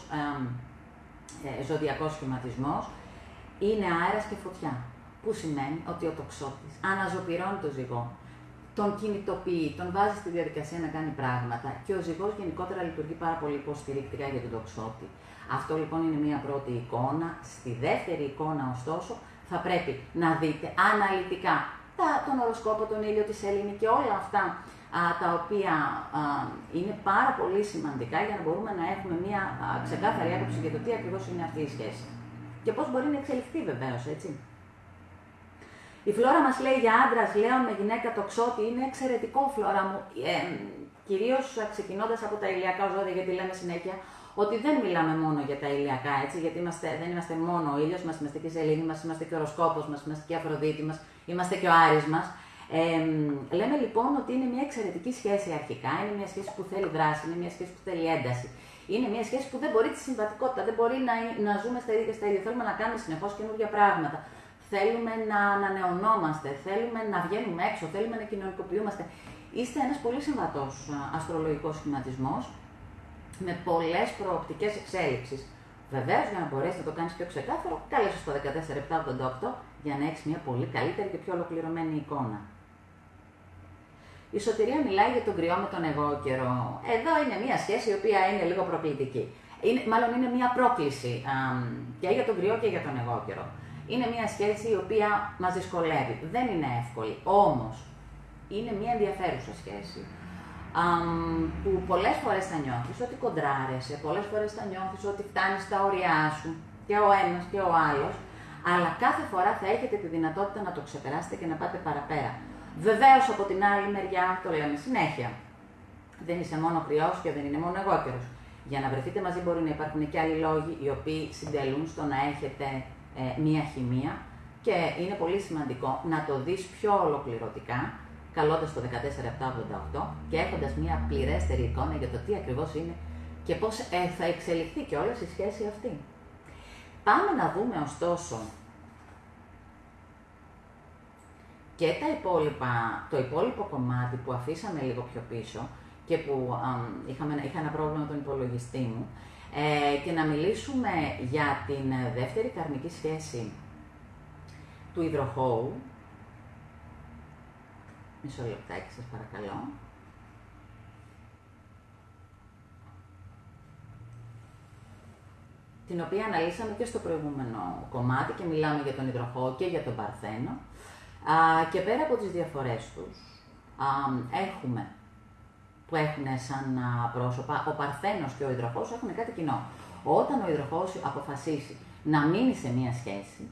ε, ζωδιακός σχηματισμός. Είναι αέρας και φωτιά που σημαίνει ότι ο τοξότης αναζωπυρώνει το ζυγό. τον κινητοποιεί, τον βάζει στη διαδικασία να κάνει πράγματα και ο ζυγός γενικότερα λειτουργεί πάρα πολύ υποστηρικτικά για τον τοξότη. Αυτό λοιπόν είναι μία πρώτη εικόνα. Στη δεύτερη εικόνα, ωστόσο, θα πρέπει να δείτε αναλυτικά τα, τον οροσκόπο, τον ήλιο, τη σελήνη και όλα αυτά α, τα οποία α, είναι πάρα πολύ σημαντικά για να μπορούμε να έχουμε μία α, ξεκάθαρη άποψη για το τι ακριβώς είναι αυτή η σχέση. Και πώς μπορεί να εξελιχθεί βεβαίως, έτσι. Η φλόρα μας λέει για άντρας, λέω με γυναίκα το ξότι, είναι εξαιρετικό φλόρα μου. Ε, Κυρίως ξεκινώντας από τα ηλιακά ζώδια, γιατί λέμε συνέχεια ότι δεν μιλάμε μόνο για τα ηλιακά, έτσι, γιατί είμαστε, δεν είμαστε μόνο ο ήλιος μας, είμαστε και η σελήνη μας, είμαστε και ο οροσκόπος μας, είμαστε και η Αφροδίτη μας, είμαστε και ο Άρης μας. Ε, λέμε λοιπόν ότι είναι μια εξαιρετική σχέση αρχικά, είναι μια σχέση που θέλει δράση, είναι μια σχέση που θέλει ένταση. Είναι μια σχέση που δεν μπορεί τη συμβατικότητα, δεν μπορεί να, να ζούμε στα ίδια και στα ίδια. Θέλουμε να κάνουμε συνεχώς καινούργια πράγματα. Θέλουμε να ανανεωνόμαστε, θέλουμε να βγαίνουμε έξω, θέλουμε να κοινωνικοποιούμαστε. Είστε ένας πολύ συμβατό αστρολογικός σχηματισμός με πολλές προοπτικές εξέλιξεις. Βεβαίως, για να μπορέσει να το κάνεις πιο ξεκάθαρο, κάλεσε στο 14788 για να έχεις μια πολύ καλύτερη και πιο ολοκληρωμένη εικόνα. Η σωτηρία μιλάει για τον κρυό με τον εγώ καιρό. Εδώ είναι μια σχέση η οποία είναι λίγο προκλητική. Είναι, μάλλον είναι μια πρόκληση α, και για τον κρυό και για τον εγώ καιρό. Είναι μια σχέση η οποία μας δυσκολεύει. Δεν είναι εύκολη. Όμως, είναι μια ενδιαφέρουσα σχέση. Α, που πολλές φορές θα νιώθεις ότι κοντράρεσαι, πολλές φορές θα νιώθεις ότι φτάνεις στα όρια σου και ο ένας και ο άλλος, αλλά κάθε φορά θα έχετε τη δυνατότητα να το ξεπεράσετε και να πάτε παραπέρα. Βεβαίως από την άλλη μεριά, το λέμε συνέχεια, δεν είσαι μόνο κρυός και δεν είναι μόνο εγώ καιρός. Για να βρεθείτε μαζί μπορεί να υπάρχουν και άλλοι λόγοι οι οποίοι συντελούν στο να έχετε ε, μία χημεία και είναι πολύ σημαντικό να το δεις πιο ολοκληρωτικά, καλώντας το 14788 και έχοντας μία πληρέστερη εικόνα για το τι ακριβώς είναι και πώς ε, θα εξελιχθεί και όλη η σχέση αυτή. Πάμε να δούμε ωστόσο και τα υπόλοιπα, το υπόλοιπο κομμάτι που αφήσαμε λίγο πιο πίσω και που είχαμε, είχα ένα πρόβλημα με τον υπολογιστή μου ε, και να μιλήσουμε για την δεύτερη καρμική σχέση του υδροχώου. Μισό λεπτάκι σας παρακαλώ. την οποία αναλύσαμε και στο προηγούμενο κομμάτι και μιλάμε για τον υδροχώο και για τον παρθένο. Α, και πέρα από τις διαφορές τους, α, έχουμε που έχουν σαν πρόσωπα, ο Παρθένος και ο Ιδροχός έχουν κάτι κοινό. Όταν ο Ιδροχός αποφασίσει να μείνει σε μία σχέση,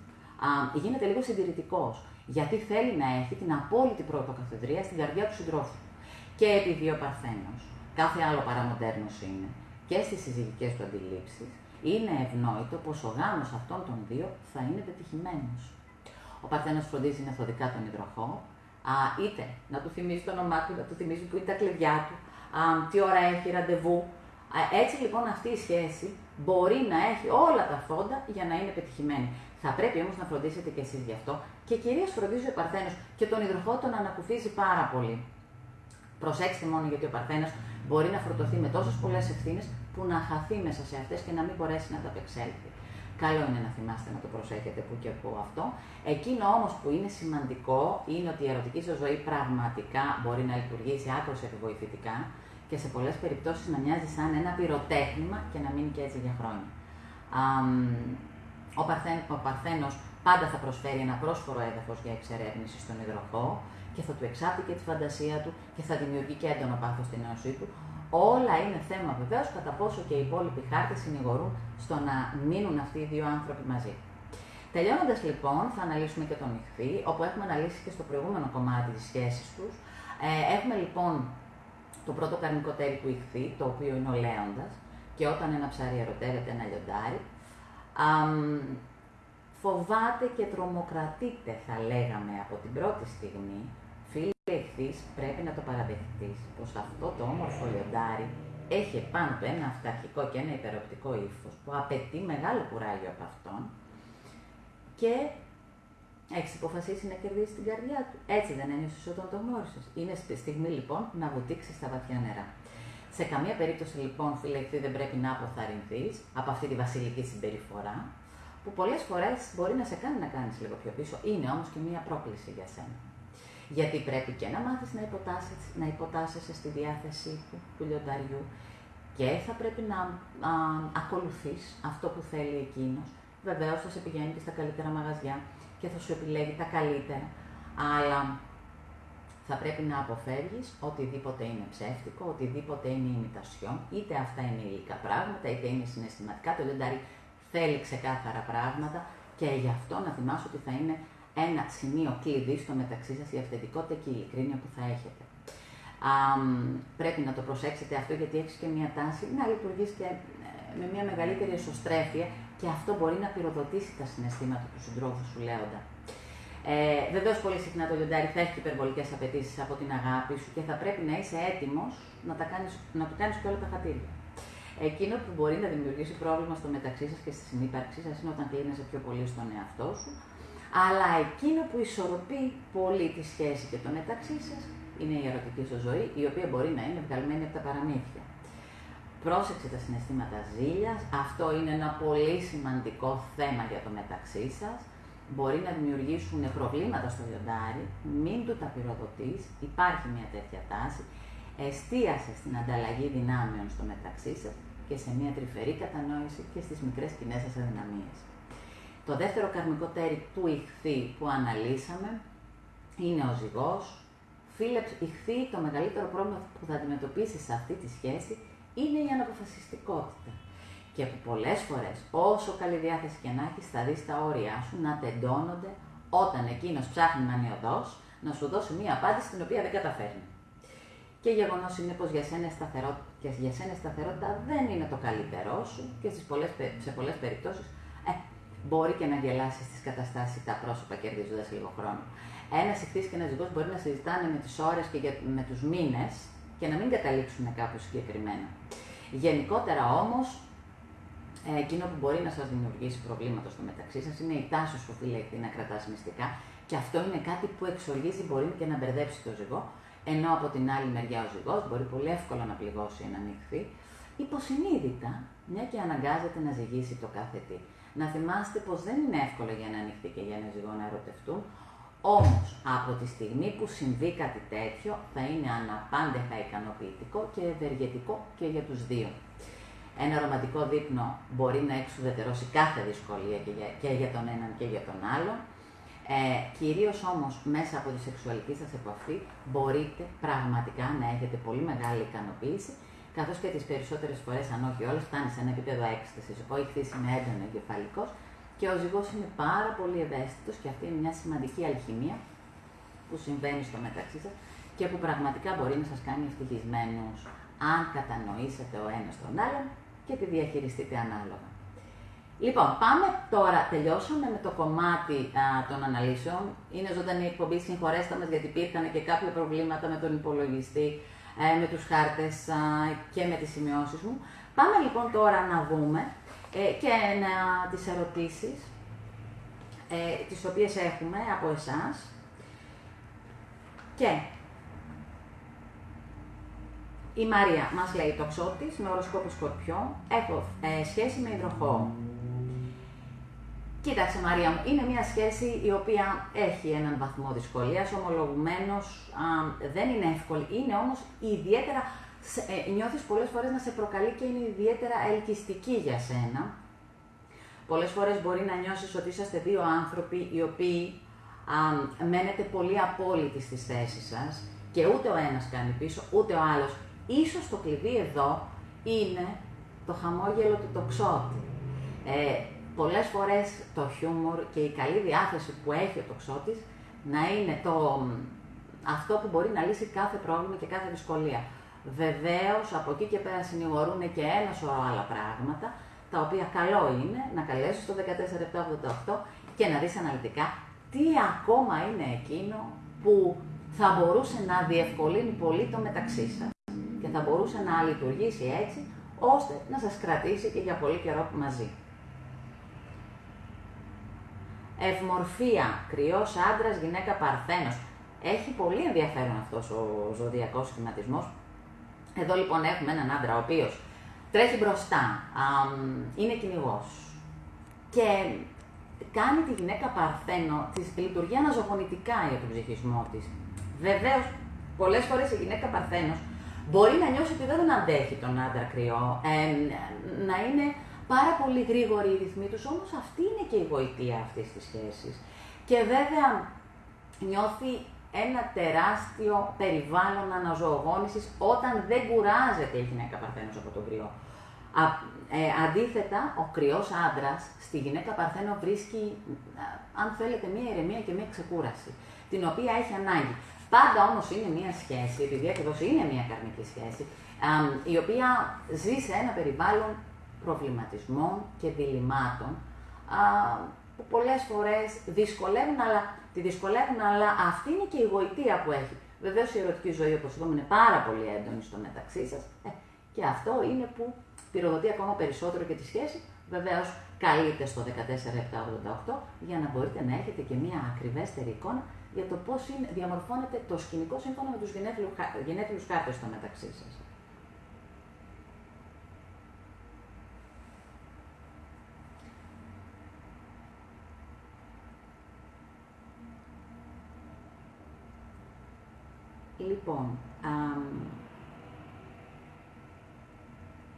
α, γίνεται λίγο συντηρητικός. Γιατί θέλει να έχει την απόλυτη πρωτοκαθεδρία στην καρδιά του συντρόφου. Και επειδή ο Παρθένος, κάθε άλλο παραμοντέρνος είναι, και στις συζυγικές του αντιλήψεις, είναι ευνόητο πως ο γάμος αυτών των δύο θα είναι πετυχημένος. Ο Παρθένος φροντίζει μεθοδικά τον υδροχό, α, είτε να του θυμίζει το όνομά του, να του θυμίζει που είναι τα κλειδιά του, α, τι ώρα έχει ραντεβού. Έτσι λοιπόν αυτή η σχέση μπορεί να έχει όλα τα φόντα για να είναι πετυχημένη. Θα πρέπει όμως να φροντίσετε κι εσείς γι' αυτό και κυρίως φροντίζει ο Παρθένος και τον υδροχό τον ανακουφίζει πάρα πολύ. Προσέξτε μόνο γιατί ο Παρθένος μπορεί να φορτωθεί με τόσες πολλές ευθύνες που να χαθεί μέσα σε αυτές και να μην μπορέσει να τα απεξέλθει. Καλό είναι να θυμάστε να το προσέχετε που και που αυτό. Εκείνο όμως που είναι σημαντικό είναι ότι η ερωτική σας ζωή πραγματικά μπορεί να λειτουργήσει άκρως επιβοηθητικά και σε πολλές περιπτώσεις να μοιάζει σαν ένα πυροτέχνημα και να μείνει και έτσι για χρόνια. Ο, Παρθέν, ο Παρθένος πάντα θα προσφέρει ένα πρόσφορο έδαφος για εξερεύνηση στον υδροχό και θα του εξάπτει και τη φαντασία του και θα δημιουργεί και έντονο πάθος στην ένωσή του, Όλα είναι θέμα βεβαίως κατά πόσο και οι υπόλοιποι χάρτες συνηγορούν στο να μείνουν αυτοί οι δύο άνθρωποι μαζί. Τελειώνοντας λοιπόν, θα αναλύσουμε και τον ηχθή, όπου έχουμε αναλύσει και στο προηγούμενο κομμάτι της σχέσης τους. Ε, έχουμε λοιπόν το πρώτο καρμικό τέρι του ηχθή, το οποίο είναι ο Λέοντας, και όταν ένα ψάρι ερωτεύεται ένα λιοντάρι, α, φοβάται και τρομοκρατείται, θα λέγαμε από την πρώτη στιγμή, εχθείς πρέπει να το παραδεχτείς πως αυτό το όμορφο λιοντάρι έχει πάνω του ένα αυταρχικό και ένα υπεροπτικό ύφος που απαιτεί μεγάλο κουράγιο από αυτόν και έχεις αποφασίσει να κερδίσεις την καρδιά του. Έτσι δεν ένιωσες όταν το γνώρισες. Είναι στη στιγμή λοιπόν να βουτήξεις στα βαθιά νερά. Σε καμία περίπτωση λοιπόν, φίλε, δεν πρέπει να αποθαρρυνθείς από αυτή τη βασιλική συμπεριφορά, που πολλές φορές μπορεί να σε κάνει να κάνεις λίγο πιο πίσω. Είναι όμως και μία πρόκληση για σένα. Γιατί πρέπει και να μάθεις να υποτάσσεσαι, να υποτάσσεσαι στη διάθεσή του, του λιονταριού και θα πρέπει να α, ακολουθείς αυτό που θέλει εκείνος. Βεβαίως θα σε πηγαίνει και στα καλύτερα μαγαζιά και θα σου επιλέγει τα καλύτερα, αλλά θα πρέπει να αποφεύγεις οτιδήποτε είναι ψεύτικο, οτιδήποτε είναι ημιτασιόν, είτε αυτά είναι υλικά πράγματα, είτε είναι συναισθηματικά. Το λιοντάρι θέλει ξεκάθαρα πράγματα και γι' αυτό να θυμάσαι ότι θα είναι ένα σημείο κλειδί στο μεταξύ σας η αυθεντικότητα και η ειλικρίνεια που θα έχετε. Α, πρέπει να το προσέξετε αυτό γιατί έχεις και μια τάση να λειτουργείς και ε, με μια μεγαλύτερη εσωστρέφεια και αυτό μπορεί να πυροδοτήσει τα συναισθήματα του συντρόφου σου λέοντα. Ε, Βεβαίω, πολύ συχνά το λιοντάρι θα έχεις υπερβολικές απαιτήσεις από την αγάπη σου και θα πρέπει να είσαι έτοιμος να, να του κάνεις και όλα τα χατήρια. Εκείνο που μπορεί να δημιουργήσει πρόβλημα στο μεταξύ σας και στη συνύπαρξή σας είναι όταν κλείνεσαι πιο πολύ στον εαυτό σου. Αλλά εκείνο που ισορροπεί πολύ τη σχέση και το μεταξύ σας είναι η ερωτική σου ζωή, η οποία μπορεί να είναι βγαλμένη από τα παραμύθια. Πρόσεξε τα συναισθήματα ζήλιας. Αυτό είναι ένα πολύ σημαντικό θέμα για το μεταξύ σας. Μπορεί να δημιουργήσουν προβλήματα στο λιοντάρι. Μην του τα πυροδοτείς. Υπάρχει μια τέτοια τάση. Εστίασε στην ανταλλαγή δυνάμεων στο μεταξύ σας και σε μια τρυφερή κατανόηση και στις μικρές κοινές σας αδυναμίες. Το δεύτερο καρμικό τέρι του ηχθή που αναλύσαμε είναι ο ζυγός. Φίλε, ηχθή το μεγαλύτερο πρόβλημα που θα αντιμετωπίσεις σε αυτή τη σχέση είναι η αναποφασιστικότητα. Και που πολλές φορές, όσο καλή διάθεση και να έχεις, θα δεις τα όρια σου να τεντώνονται όταν εκείνος ψάχνει μανιωδώς να σου δώσει μία απάντηση την οποία δεν καταφέρνει. Και γεγονός είναι πως για σένα και για σένα σταθερότητα δεν είναι το καλύτερό σου και στις πολλές, σε πολλές περιπτώσεις ε, μπορεί και να γελάσεις τι καταστάσεις τα πρόσωπα κερδίζοντας λίγο χρόνο. Ένας ηχθής και ένας ζυγός μπορεί να συζητάνε με τις ώρες και με τους μήνες και να μην καταλήξουν κάπου συγκεκριμένα. Γενικότερα όμως, ε, εκείνο που μπορεί να σας δημιουργήσει προβλήματα στο μεταξύ σας είναι η τάση σου, φίλε, να κρατάς μυστικά και αυτό είναι κάτι που εξοργίζει, μπορεί και να μπερδέψει το ζυγό ενώ από την άλλη μεριά ο ζυγός μπορεί πολύ εύκολα να πληγώσει ένα νυχθή, υποσυνείδητα, μια και αναγκάζεται να ζυγίσει το κάθε τι. Να θυμάστε πως δεν είναι εύκολο για ένα νυχθή και για ένα ζυγό να ερωτευτούν, όμως από τη στιγμή που συμβεί κάτι τέτοιο θα είναι αναπάντεχα ικανοποιητικό και ευεργετικό και για τους δύο. Ένα ρομαντικό δείπνο μπορεί να εξουδετερώσει κάθε δυσκολία και για, και για τον έναν και για τον άλλον, ε, Κυρίως όμως μέσα από τη σεξουαλική σας επαφή μπορείτε πραγματικά να έχετε πολύ μεγάλη ικανοποίηση, καθώς και τις περισσότερες φορές, αν όχι όλες, φτάνει σε ένα επίπεδο έκστασης. Ο ηχθή είναι έντονο εγκεφαλικός και ο ζυγό είναι πάρα πολύ ευαίσθητος και αυτή είναι μια σημαντική αλχημία που συμβαίνει στο μεταξύ σας και που πραγματικά μπορεί να σας κάνει ευτυχισμένους αν κατανοήσετε ο ένας τον άλλον και τη διαχειριστείτε ανάλογα. Λοιπόν, πάμε τώρα, τελειώσαμε με το κομμάτι α, των αναλύσεων. Είναι ζωντανή εκπομπή, συγχωρέστε μας γιατί υπήρχαν και κάποια προβλήματα με τον υπολογιστή, ε, με τους χάρτες και με τις σημειώσεις μου. Πάμε λοιπόν τώρα να δούμε ε, και να, τις ερωτήσεις, ε, τις οποίες έχουμε από εσάς. Και η Μαρία μας λέει το ξώτης με οροσκόπο σκορπιό, έχω ε, σχέση με υδροχό. Κοίταξε Μαρία μου, είναι μια σχέση η οποία έχει έναν βαθμό δυσκολίας, ομολογουμένως δεν είναι εύκολη, είναι όμως ιδιαίτερα, ε, νιώθεις πολλές φορές να σε προκαλεί και είναι ιδιαίτερα ελκυστική για σένα. Πολλές φορές μπορεί να νιώσεις ότι είσαστε δύο άνθρωποι οι οποίοι α, μένετε πολύ απόλυτοι στις θέσεις σας και ούτε ο ένας κάνει πίσω, ούτε ο άλλος. Ίσως το κλειδί εδώ είναι το χαμόγελο του τοξότη. Ε, πολλές φορές το χιούμορ και η καλή διάθεση που έχει ο τοξότης να είναι το, αυτό που μπορεί να λύσει κάθε πρόβλημα και κάθε δυσκολία. Βεβαίως, από εκεί και πέρα συνηγορούν και ένα σωρό άλλα πράγματα, τα οποία καλό είναι να καλέσεις το 14788 και να δεις αναλυτικά τι ακόμα είναι εκείνο που θα μπορούσε να διευκολύνει πολύ το μεταξύ σας και θα μπορούσε να λειτουργήσει έτσι, ώστε να σας κρατήσει και για πολύ καιρό μαζί. Ευμορφία, κρυός άντρας, γυναίκα παρθένος. Έχει πολύ ενδιαφέρον αυτός ο ζωδιακός σχηματισμός. Εδώ λοιπόν έχουμε έναν άντρα ο οποίος τρέχει μπροστά, είναι κυνηγός. Και κάνει τη γυναίκα παρθένο, της λειτουργεί αναζωογονητικά για τον ψυχισμό της. Βεβαίως, πολλές φορές η γυναίκα παρθένος μπορεί να νιώσει ότι δεν αντέχει τον άντρα κρυό, ε, να είναι πάρα πολύ γρήγοροι οι ρυθμοί τους, όμως αυτή είναι και η γοητεία αυτής της σχέσης. Και βέβαια νιώθει ένα τεράστιο περιβάλλον αναζωογόνησης όταν δεν κουράζεται η γυναίκα παρθένος από τον κρυό. Α, ε, αντίθετα, ο κρυός άντρας στη γυναίκα παρθένο βρίσκει, αν θέλετε, μία ηρεμία και μία ξεκούραση, την οποία έχει ανάγκη. Πάντα όμως είναι μία σχέση, επειδή ακριβώς είναι μία καρμική σχέση, η οποία ζει σε ένα περιβάλλον προβληματισμών και διλημάτων, που πολλές φορές δυσκολεύουν, αλλά, τη δυσκολεύουν, αλλά αυτή είναι και η γοητεία που έχει. Βεβαίως η ερωτική ζωή, όπως είπαμε, είναι πάρα πολύ έντονη στο μεταξύ σας. Ε, και αυτό είναι που πυροδοτεί ακόμα περισσότερο και τη σχέση. Βεβαίως, καλείται στο 14788 για να μπορείτε να έχετε και μια ακριβέστερη εικόνα για το πώς διαμορφώνεται το σκηνικό σύμφωνα με τους γενέθλιου χάρτε στο μεταξύ σας. Λοιπόν, α,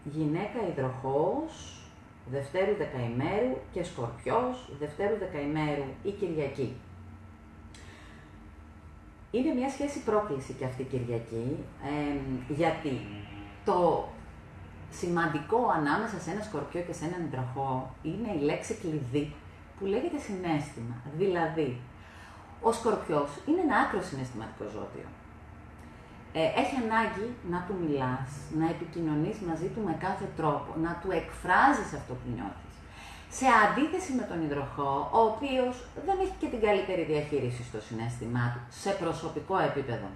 γυναίκα υδροχός, Δευτέρου δεκαημέρου και Σκορπιός, Δευτέρου δεκαημέρου ή Κυριακή. Είναι μια σχέση πρόκληση και αυτή η Κυριακή, γιατί το σημαντικό ανάμεσα σε ένα Σκορπιό και σε έναν υδροχό είναι η λέξη κλειδί που λέγεται συνέστημα. Δηλαδή, ο Σκορπιός είναι ένα άκρο συναισθηματικό ζώδιο ε, έχει ανάγκη να του μιλάς, να επικοινωνείς μαζί του με κάθε τρόπο, να του εκφράζεις αυτό που νιώθεις. Σε αντίθεση με τον υδροχό, ο οποίος δεν έχει και την καλύτερη διαχείριση στο συνέστημά του, σε προσωπικό επίπεδο.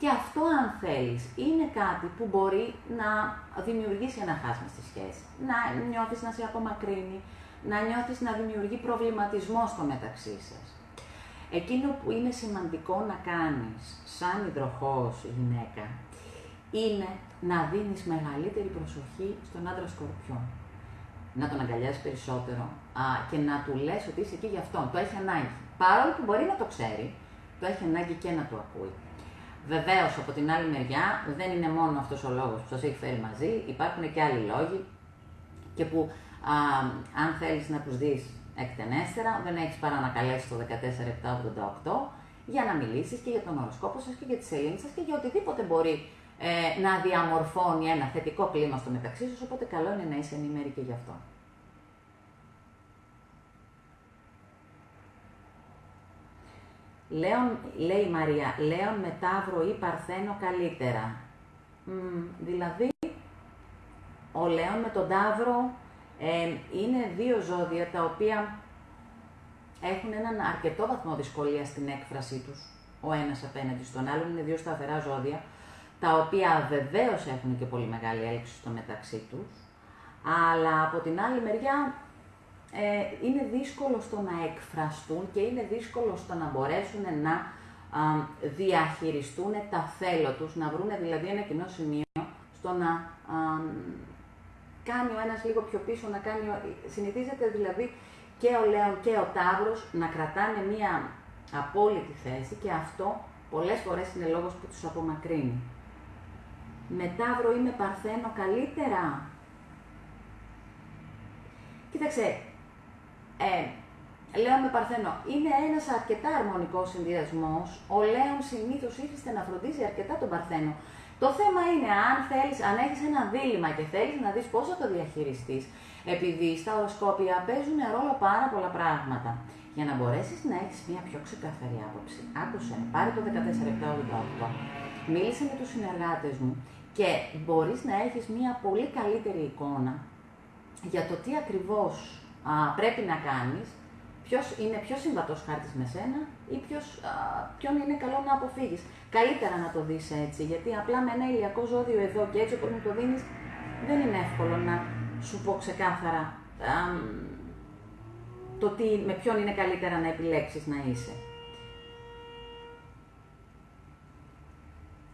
Και αυτό, αν θέλεις, είναι κάτι που μπορεί να δημιουργήσει ένα χάσμα στη σχέση. Να νιώθεις να σε απομακρύνει, να νιώθεις να δημιουργεί προβληματισμό στο μεταξύ σας. Εκείνο που είναι σημαντικό να κάνεις σαν υδροχός γυναίκα είναι να δίνεις μεγαλύτερη προσοχή στον άντρα σκορπιό. Να τον αγκαλιάσεις περισσότερο α, και να του λες ότι είσαι εκεί για αυτόν. Το έχει ανάγκη. Παρόλο που μπορεί να το ξέρει, το έχει ανάγκη και να το ακούει. Βεβαίως, από την άλλη μεριά, δεν είναι μόνο αυτός ο λόγος που σας έχει φέρει μαζί, υπάρχουν και άλλοι λόγοι και που α, αν θέλεις να τους δεις εκτενέστερα, δεν έχεις παρά να καλέσεις το 14788 για να μιλήσεις και για τον οροσκόπο σας και για τη σελήνη σας και για οτιδήποτε μπορεί ε, να διαμορφώνει ένα θετικό κλίμα στο μεταξύ σας, οπότε καλό είναι να είσαι ενημέρη και γι' αυτό. Λέων, λέει η Μαρία, Λέων με Ταύρο ή Παρθένο καλύτερα. δηλαδή, ο Λέων με τον Ταύρο ε, είναι δύο ζώδια τα οποία έχουν έναν αρκετό βαθμό δυσκολία στην έκφρασή τους, ο ένας απέναντι στον άλλον, είναι δύο σταθερά ζώδια, τα οποία βεβαίως έχουν και πολύ μεγάλη έλξη στο μεταξύ τους, αλλά από την άλλη μεριά ε, είναι δύσκολο στο να εκφραστούν και είναι δύσκολο στο να μπορέσουν να διαχειριστούν τα θέλω τους, να βρουν δηλαδή ένα κοινό σημείο στο να κάνει ο ένας λίγο πιο πίσω, να κάνει, συνηθίζεται δηλαδή και ο Λέων και ο Ταύρος να κρατάνε μία απόλυτη θέση και αυτό πολλές φορές είναι λόγος που τους απομακρύνει. Με Ταύρο ή με Παρθένο καλύτερα; Κοίταξε, ε, Λέων με Παρθένο είναι ένας αρκετά αρμονικός συνδυασμός. Ο Λέων συνήθως ήρθε να φροντίζει αρκετά τον Παρθένο. Το θέμα είναι αν, θέλεις, αν έχεις ένα δίλημα και θέλεις να δεις πώς θα το διαχειριστείς, επειδή στα οροσκόπια παίζουν ρόλο πάρα πολλά πράγματα. Για να μπορέσεις να έχεις μια πιο ξεκαθαρή άποψη. Άκουσε, πάρε το 14788, μίλησε με τους συνεργάτες μου και μπορείς να έχεις μια πολύ καλύτερη εικόνα για το τι ακριβώς α, πρέπει να κάνεις ποιος είναι πιο συμβατός χάρτης με σένα ή ποιος, α, ποιον είναι καλό να αποφύγεις. Καλύτερα να το δεις έτσι, γιατί απλά με ένα ηλιακό ζώδιο εδώ και έτσι όπως μου το δίνεις, δεν είναι εύκολο να σου πω ξεκάθαρα α, το τι, με ποιον είναι καλύτερα να επιλέξεις να είσαι.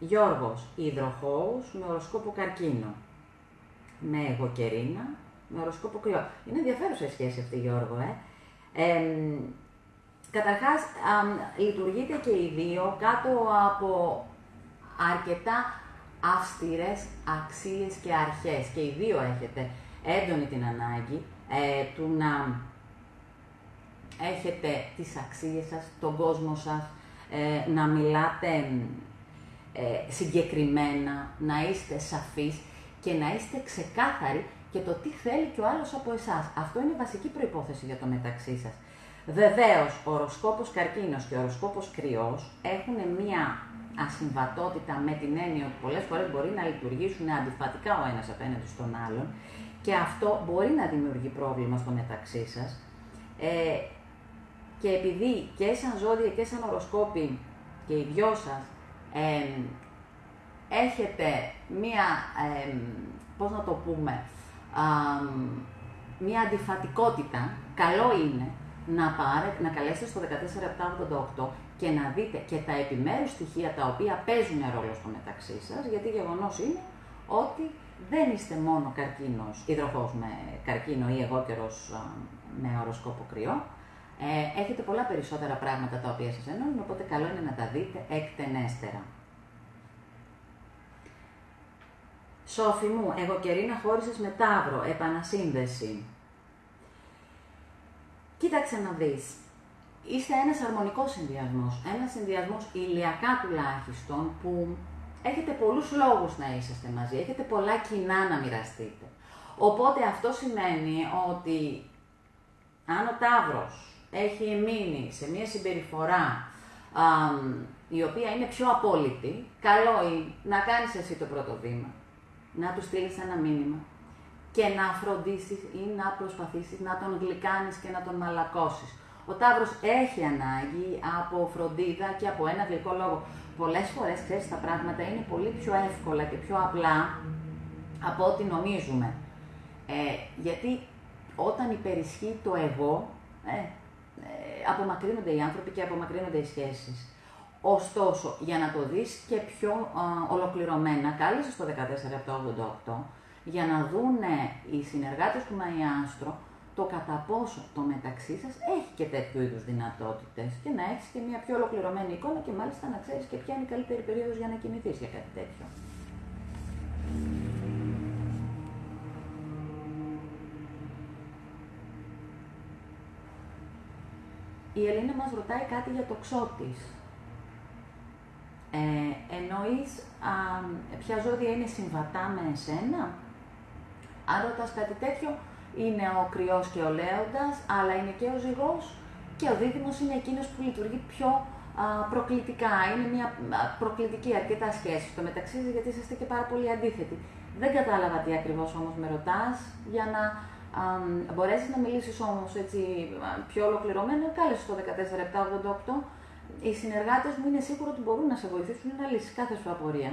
Γιώργος, υδροχόους με οροσκόπο καρκίνο. Με εγωκερίνα, με οροσκόπο κρυό. Είναι ενδιαφέρουσα η σχέση αυτή, Γιώργο, ε. Ε, καταρχάς, λειτουργείτε και οι δύο κάτω από αρκετά αυστηρές αξίες και αρχές. Και οι δύο έχετε έντονη την ανάγκη ε, του να έχετε τις αξίες σας, τον κόσμο σας, ε, να μιλάτε ε, συγκεκριμένα, να είστε σαφείς και να είστε ξεκάθαροι και το τι θέλει και ο άλλος από εσάς. Αυτό είναι βασική προϋπόθεση για το μεταξύ σας. Βεβαίως, ο οροσκόπος καρκίνος και ο οροσκόπος κρυός έχουν μία ασυμβατότητα με την έννοια ότι πολλές φορές μπορεί να λειτουργήσουν αντιφατικά ο ένας απέναντι στον άλλον και αυτό μπορεί να δημιουργεί πρόβλημα στο μεταξύ σας. Ε, και επειδή και σαν ζώδια και σαν οροσκόπη και οι δυο σας έχετε μία, ε, πώς να το πούμε, μία αντιφατικότητα, καλό είναι να, πάρετε, να καλέσετε στο 14788 και να δείτε και τα επιμέρους στοιχεία τα οποία παίζουν ρόλο στο μεταξύ σας, γιατί γεγονός είναι ότι δεν είστε μόνο καρκίνος, υδροχός με καρκίνο ή εγώ καιρός με οροσκόπο κρυό, ε, έχετε πολλά περισσότερα πράγματα τα οποία σας ενώνουν, οπότε καλό είναι να τα δείτε εκτενέστερα. Σόφι μου, εγώ και Ρίνα χώρισες με Ταύρο, επανασύνδεση. Κοίταξε να δεις. Είστε ένας αρμονικός συνδυασμός, ένας συνδυασμός ηλιακά τουλάχιστον, που έχετε πολλούς λόγους να είσαστε μαζί, έχετε πολλά κοινά να μοιραστείτε. Οπότε αυτό σημαίνει ότι αν ο Ταύρος έχει μείνει σε μια συμπεριφορά η οποία είναι πιο απόλυτη, καλό είναι να κάνεις εσύ το πρώτο βήμα να του στείλεις ένα μήνυμα και να φροντίσεις ή να προσπαθήσεις να τον γλυκάνεις και να τον μαλακώσεις. Ο Ταύρος έχει ανάγκη από φροντίδα και από ένα γλυκό λόγο. Πολλές φορές, ξέρεις, τα πράγματα είναι πολύ πιο εύκολα και πιο απλά από ό,τι νομίζουμε. Ε, γιατί όταν υπερισχύει το εγώ, ε, ε, απομακρύνονται οι άνθρωποι και απομακρύνονται οι σχέσεις. Ωστόσο, για να το δεις και πιο α, ολοκληρωμένα, κάλεσες στο 1488 για να δούνε οι συνεργάτες του Μαϊάστρο το κατά πόσο το μεταξύ σας έχει και τέτοιου είδους δυνατότητες και να έχεις και μια πιο ολοκληρωμένη εικόνα και μάλιστα να ξέρεις και ποια είναι η καλύτερη περίοδος για να κινηθείς για κάτι τέτοιο. Η Ελίνα μας ρωτάει κάτι για το ξώτης. Ε, εννοείς α, ποια ζώδια είναι συμβατά με εσένα; Αν ρωτάς κάτι τέτοιο, είναι ο κρυός και ο λέοντας, αλλά είναι και ο ζυγός και ο δίδυμος είναι εκείνος που λειτουργεί πιο α, προκλητικά. Είναι μια προκλητική αρκετά σχέση στο μεταξύ γιατί είστε και πάρα πολύ αντίθετοι. Δεν κατάλαβα τι ακριβώς όμως με ρωτάς, για να α, μπορέσεις να μιλήσεις όμως έτσι πιο ολοκληρωμένα, κάλεσε το 14788 οι συνεργάτες μου είναι σίγουρο ότι μπορούν να σε βοηθήσουν να λύσεις κάθε σου απορία.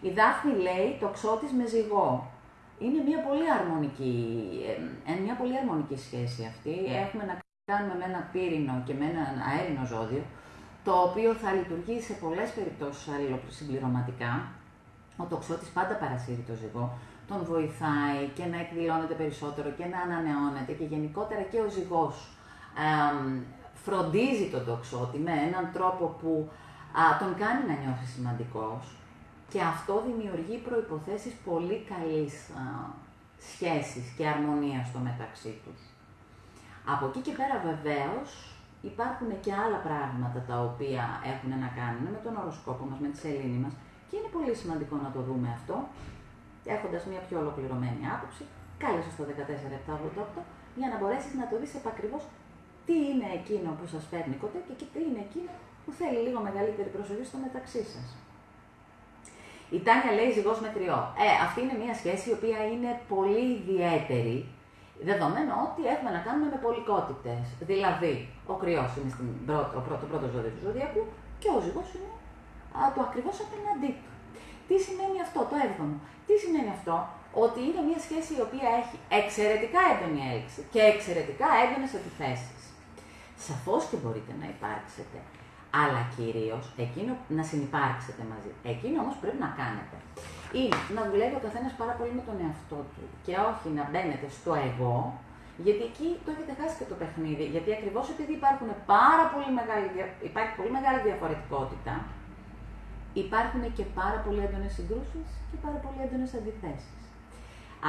Η Δάφνη λέει το ξώτης με ζυγό. Είναι μια πολύ αρμονική, ε, μια πολύ αρμονική σχέση αυτή. Έχουμε να κάνουμε με ένα πύρινο και με ένα αέρινο ζώδιο, το οποίο θα λειτουργεί σε πολλές περιπτώσεις αλληλοσυμπληρωματικά. Ο τοξότης πάντα παρασύρει το ζυγό, τον βοηθάει και να εκδηλώνεται περισσότερο και να ανανεώνεται και γενικότερα και ο ζυγός φροντίζει τον τοξότη με έναν τρόπο που α, τον κάνει να νιώθει σημαντικός και αυτό δημιουργεί προϋποθέσεις πολύ καλής α, σχέσης και αρμονίας στο μεταξύ τους. Από εκεί και πέρα βεβαίως υπάρχουν και άλλα πράγματα τα οποία έχουν να κάνουν με τον οροσκόπο μας, με τη σελήνη μας και είναι πολύ σημαντικό να το δούμε αυτό έχοντας μια πιο ολοκληρωμένη άποψη, κάλεσες στο 14788 για να μπορέσεις να το δεις επακριβώς τι είναι εκείνο που σας φέρνει κοντά και τι είναι εκείνο που θέλει λίγο μεγαλύτερη προσοχή στο μεταξύ σας. Η Τάνια λέει ζυγός με τριό. Ε, αυτή είναι μια σχέση η οποία είναι πολύ ιδιαίτερη, δεδομένου ότι έχουμε να κάνουμε με πολικότητε. Δηλαδή, ο κρυός είναι στην πρώτο, ο πρώτο, πρώτος ζώδιο του ζωδιακού και ο ζυγός είναι α, το ακριβώς απέναντί του. Τι σημαίνει αυτό, το έβδομο; Τι σημαίνει αυτό, ότι είναι μια σχέση η οποία έχει εξαιρετικά έντονη έλξη και εξαιρετικά έντονες αντιθέσει. Σαφώς και μπορείτε να υπάρξετε, αλλά κυρίως εκείνο να συνεπάρξετε μαζί. Εκείνο όμως πρέπει να κάνετε. είναι να δουλεύει ο καθένας πάρα πολύ με τον εαυτό του και όχι να μπαίνετε στο εγώ, γιατί εκεί το έχετε χάσει και το παιχνίδι. Γιατί ακριβώς επειδή υπάρχουν πάρα πολύ μεγάλη, υπάρχει πολύ μεγάλη διαφορετικότητα, υπάρχουν και πάρα πολύ έντονες συγκρούσεις και πάρα πολύ έντονες αντιθέσεις.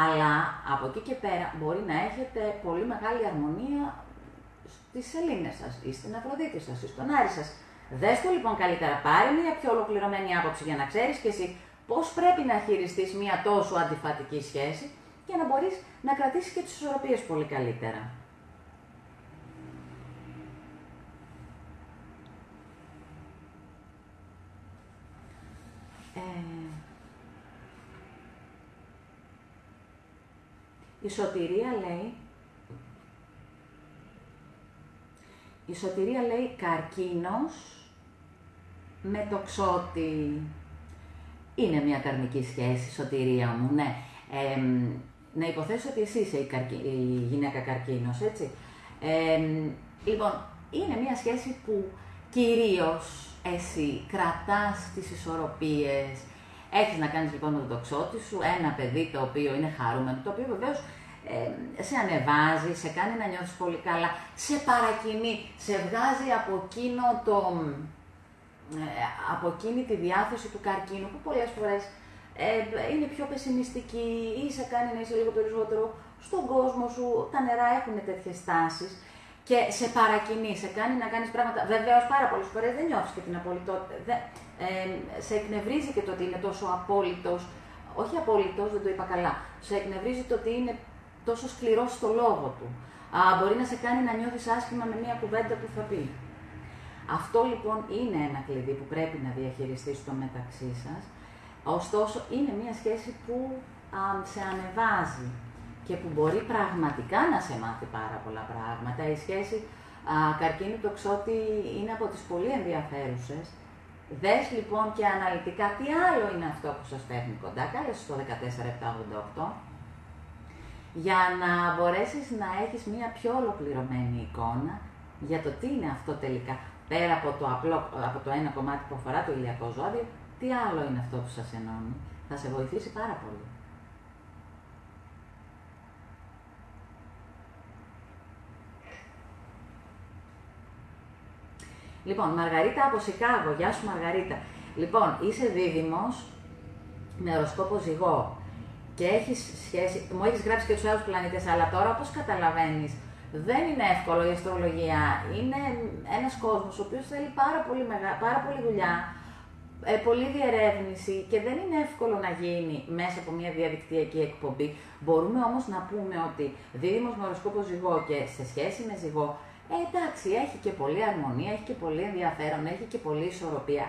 Αλλά από εκεί και πέρα μπορεί να έχετε πολύ μεγάλη αρμονία στις σελήνες σας ή στην Αφροδίτη σας ή στον Άρη σας. Δες το λοιπόν καλύτερα, πάρε μια πιο ολοκληρωμένη άποψη για να ξέρεις και εσύ πώς πρέπει να χειριστείς μια τόσο αντιφατική σχέση για να μπορείς να κρατήσεις και τις ισορροπίες πολύ καλύτερα. Η σωτηρία λέει η σωτηρία λέει καρκίνος με το ξότι. Είναι μια καρμική σχέση, σωτηρία μου, ναι. Ε, να υποθέσω ότι εσύ είσαι η, η γυναίκα καρκίνος, έτσι. λοιπόν, είναι μια σχέση που κυρίως εσύ κρατάς τις ισορροπίες, έχεις να κάνεις λοιπόν με το τοξότη σου, ένα παιδί το οποίο είναι χαρούμενο, το οποίο βεβαίως ε, σε ανεβάζει, σε κάνει να νιώθεις πολύ καλά, σε παρακινεί, σε βγάζει από εκείνο το, ε, από εκείνη τη διάθεση του καρκίνου που πολλές φορές ε, είναι πιο πεσημιστική ή σε κάνει να είσαι λίγο περισσότερο στον κόσμο σου, τα νερά έχουν τέτοιες τάσεις και σε παρακινεί, σε κάνει να κάνεις πράγματα. Βεβαίως πάρα πολλές φορές δεν νιώθεις και την απολυτότητα, ε, σε εκνευρίζει και το ότι είναι τόσο απόλυτος, όχι απόλυτος, δεν το είπα καλά, σε εκνευρίζει το ότι είναι τόσο σκληρός στο λόγο του. Α, μπορεί να σε κάνει να νιώθεις άσχημα με μια κουβέντα που θα πει. Αυτό λοιπόν είναι ένα κλειδί που πρέπει να διαχειριστείς στο μεταξύ σας, ωστόσο είναι μια σχέση που α, σε ανεβάζει και που μπορεί πραγματικά να σε μάθει πάρα πολλά πράγματα. Η σχέση α, καρκίνου τοξότη είναι από τις πολύ ενδιαφέρουσες. Δες λοιπόν και αναλυτικά τι άλλο είναι αυτό που σας φέρνει κοντά. Κάλεσε στο 14788 για να μπορέσεις να έχεις μία πιο ολοκληρωμένη εικόνα για το τι είναι αυτό τελικά. Πέρα από το, απλό, από το ένα κομμάτι που αφορά το ηλιακό ζώδιο, τι άλλο είναι αυτό που σας ενώνει. Θα σε βοηθήσει πάρα πολύ. Λοιπόν, Μαργαρίτα από Σικάγο. Γεια σου Μαργαρίτα. Λοιπόν, είσαι δίδυμος με οροσκόπο ζυγό και έχεις σχέση, μου έχεις γράψει και τους άλλους πλανήτες, αλλά τώρα όπως καταλαβαίνεις, δεν είναι εύκολο η αστρολογία. Είναι ένας κόσμος ο οποίος θέλει πάρα πολύ, μεγα... πάρα πολύ δουλειά, ε, πολλή διερεύνηση και δεν είναι εύκολο να γίνει μέσα από μια διαδικτυακή εκπομπή. Μπορούμε όμως να πούμε ότι δίδυμος με οροσκόπο ζυγό και σε σχέση με ζυγό ε, εντάξει, έχει και πολλή αρμονία, έχει και πολύ ενδιαφέρον, έχει και πολλή ισορροπία.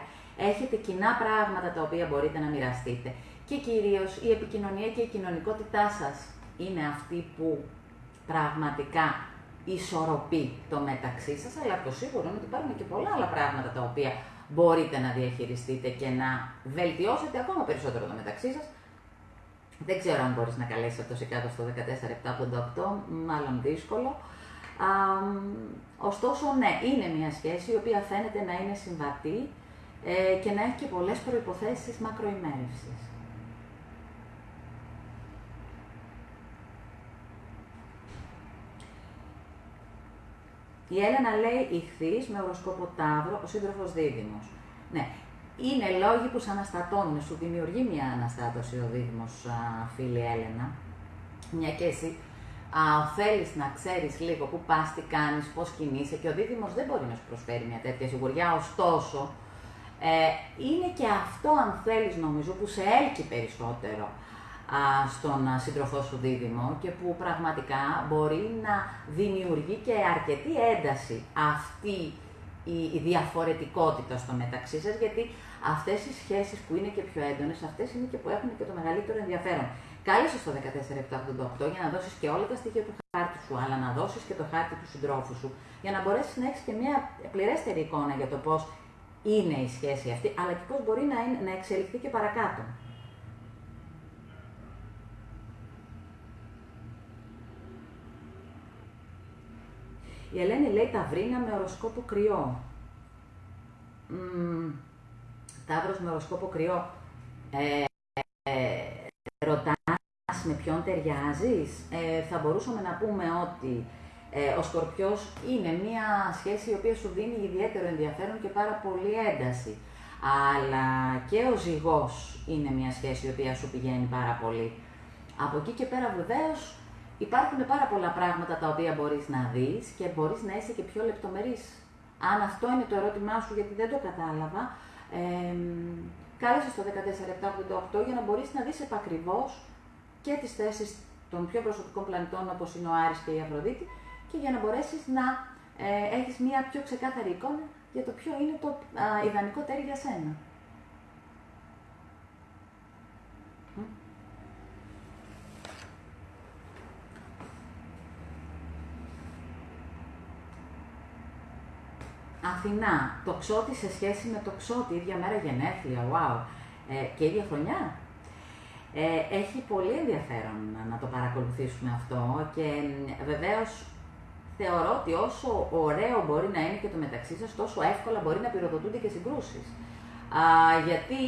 Έχετε κοινά πράγματα τα οποία μπορείτε να μοιραστείτε. Και κυρίως η επικοινωνία και η κοινωνικότητά σας είναι αυτή που πραγματικά ισορροπεί το μεταξύ σας, αλλά το σίγουρο είναι ότι υπάρχουν και πολλά άλλα πράγματα τα οποία μπορείτε να διαχειριστείτε και να βελτιώσετε ακόμα περισσότερο το μεταξύ σας. Δεν ξέρω αν μπορείς να καλέσεις αυτό σε κάτω στο 14788, μάλλον δύσκολο. Α, ωστόσο, ναι, είναι μια σχέση η οποία φαίνεται να είναι συμβατή ε, και να έχει και πολλές προϋποθέσεις μακροημέρευσης. Η Έλενα λέει ηχθή με οροσκόπο Ταύρο, ο σύντροφος δίδυμος. Ναι, είναι λόγοι που σε αναστατώνουν, σου δημιουργεί μια αναστάτωση ο δίδυμος, φίλη Έλενα. Μια και εσύ θέλεις να ξέρεις λίγο πού πας, τι κάνεις, πώς κινείσαι και ο δίδυμος δεν μπορεί να σου προσφέρει μια τέτοια σιγουριά. Ωστόσο, ε, είναι και αυτό, αν θέλεις, νομίζω, που σε έλκει περισσότερο στον σύντροφό σου δίδυμο και που πραγματικά μπορεί να δημιουργεί και αρκετή ένταση αυτή η διαφορετικότητα στο μεταξύ σας, γιατί αυτές οι σχέσεις που είναι και πιο έντονες, αυτές είναι και που έχουν και το μεγαλύτερο ενδιαφέρον. Κάλεσες στο 14788 για να δώσεις και όλα τα στοιχεία του χάρτη σου, αλλά να δώσεις και το χάρτη του συντρόφου σου, για να μπορέσεις να έχεις και μια πληρέστερη εικόνα για το πώς είναι η σχέση αυτή, αλλά και πώς μπορεί να, είναι, να εξελιχθεί και παρακάτω. Η Ελένη λέει Ταυρίνα με οροσκόπο κρυό. Mm, ταύρος με οροσκόπο κρυό. Ε, ε, ποιον ταιριάζεις. Ε, θα μπορούσαμε να πούμε ότι ε, ο Σκορπιός είναι μια σχέση η οποία σου δίνει ιδιαίτερο ενδιαφέρον και πάρα πολύ ένταση. Αλλά και ο ζυγός είναι μια σχέση η οποία σου πηγαίνει πάρα πολύ. Από εκεί και πέρα βεβαίως υπάρχουν πάρα πολλά πράγματα τα οποία μπορείς να δεις και μπορείς να είσαι και πιο λεπτομερής. Αν αυτό είναι το ερώτημά σου γιατί δεν το κατάλαβα, ε, κάλεσε στο 14788 για να μπορείς να δεις επακριβώς και τις θέσεις των πιο προσωπικών πλανητών όπως είναι ο Άρης και η Αφροδίτη και για να μπορέσεις να ε, έχεις μια πιο ξεκάθαρη εικόνα για το ποιο είναι το ιδανικό τέρι για σένα. Αθηνά, το ξότι σε σχέση με το ξότι, ίδια μέρα γενέθλια, wow, ε, και ίδια χρονιά; Ε, έχει πολύ ενδιαφέρον να το παρακολουθήσουμε αυτό και βεβαίως θεωρώ ότι όσο ωραίο μπορεί να είναι και το μεταξύ σας, τόσο εύκολα μπορεί να πυροδοτούνται και συγκρούσεις. Α, γιατί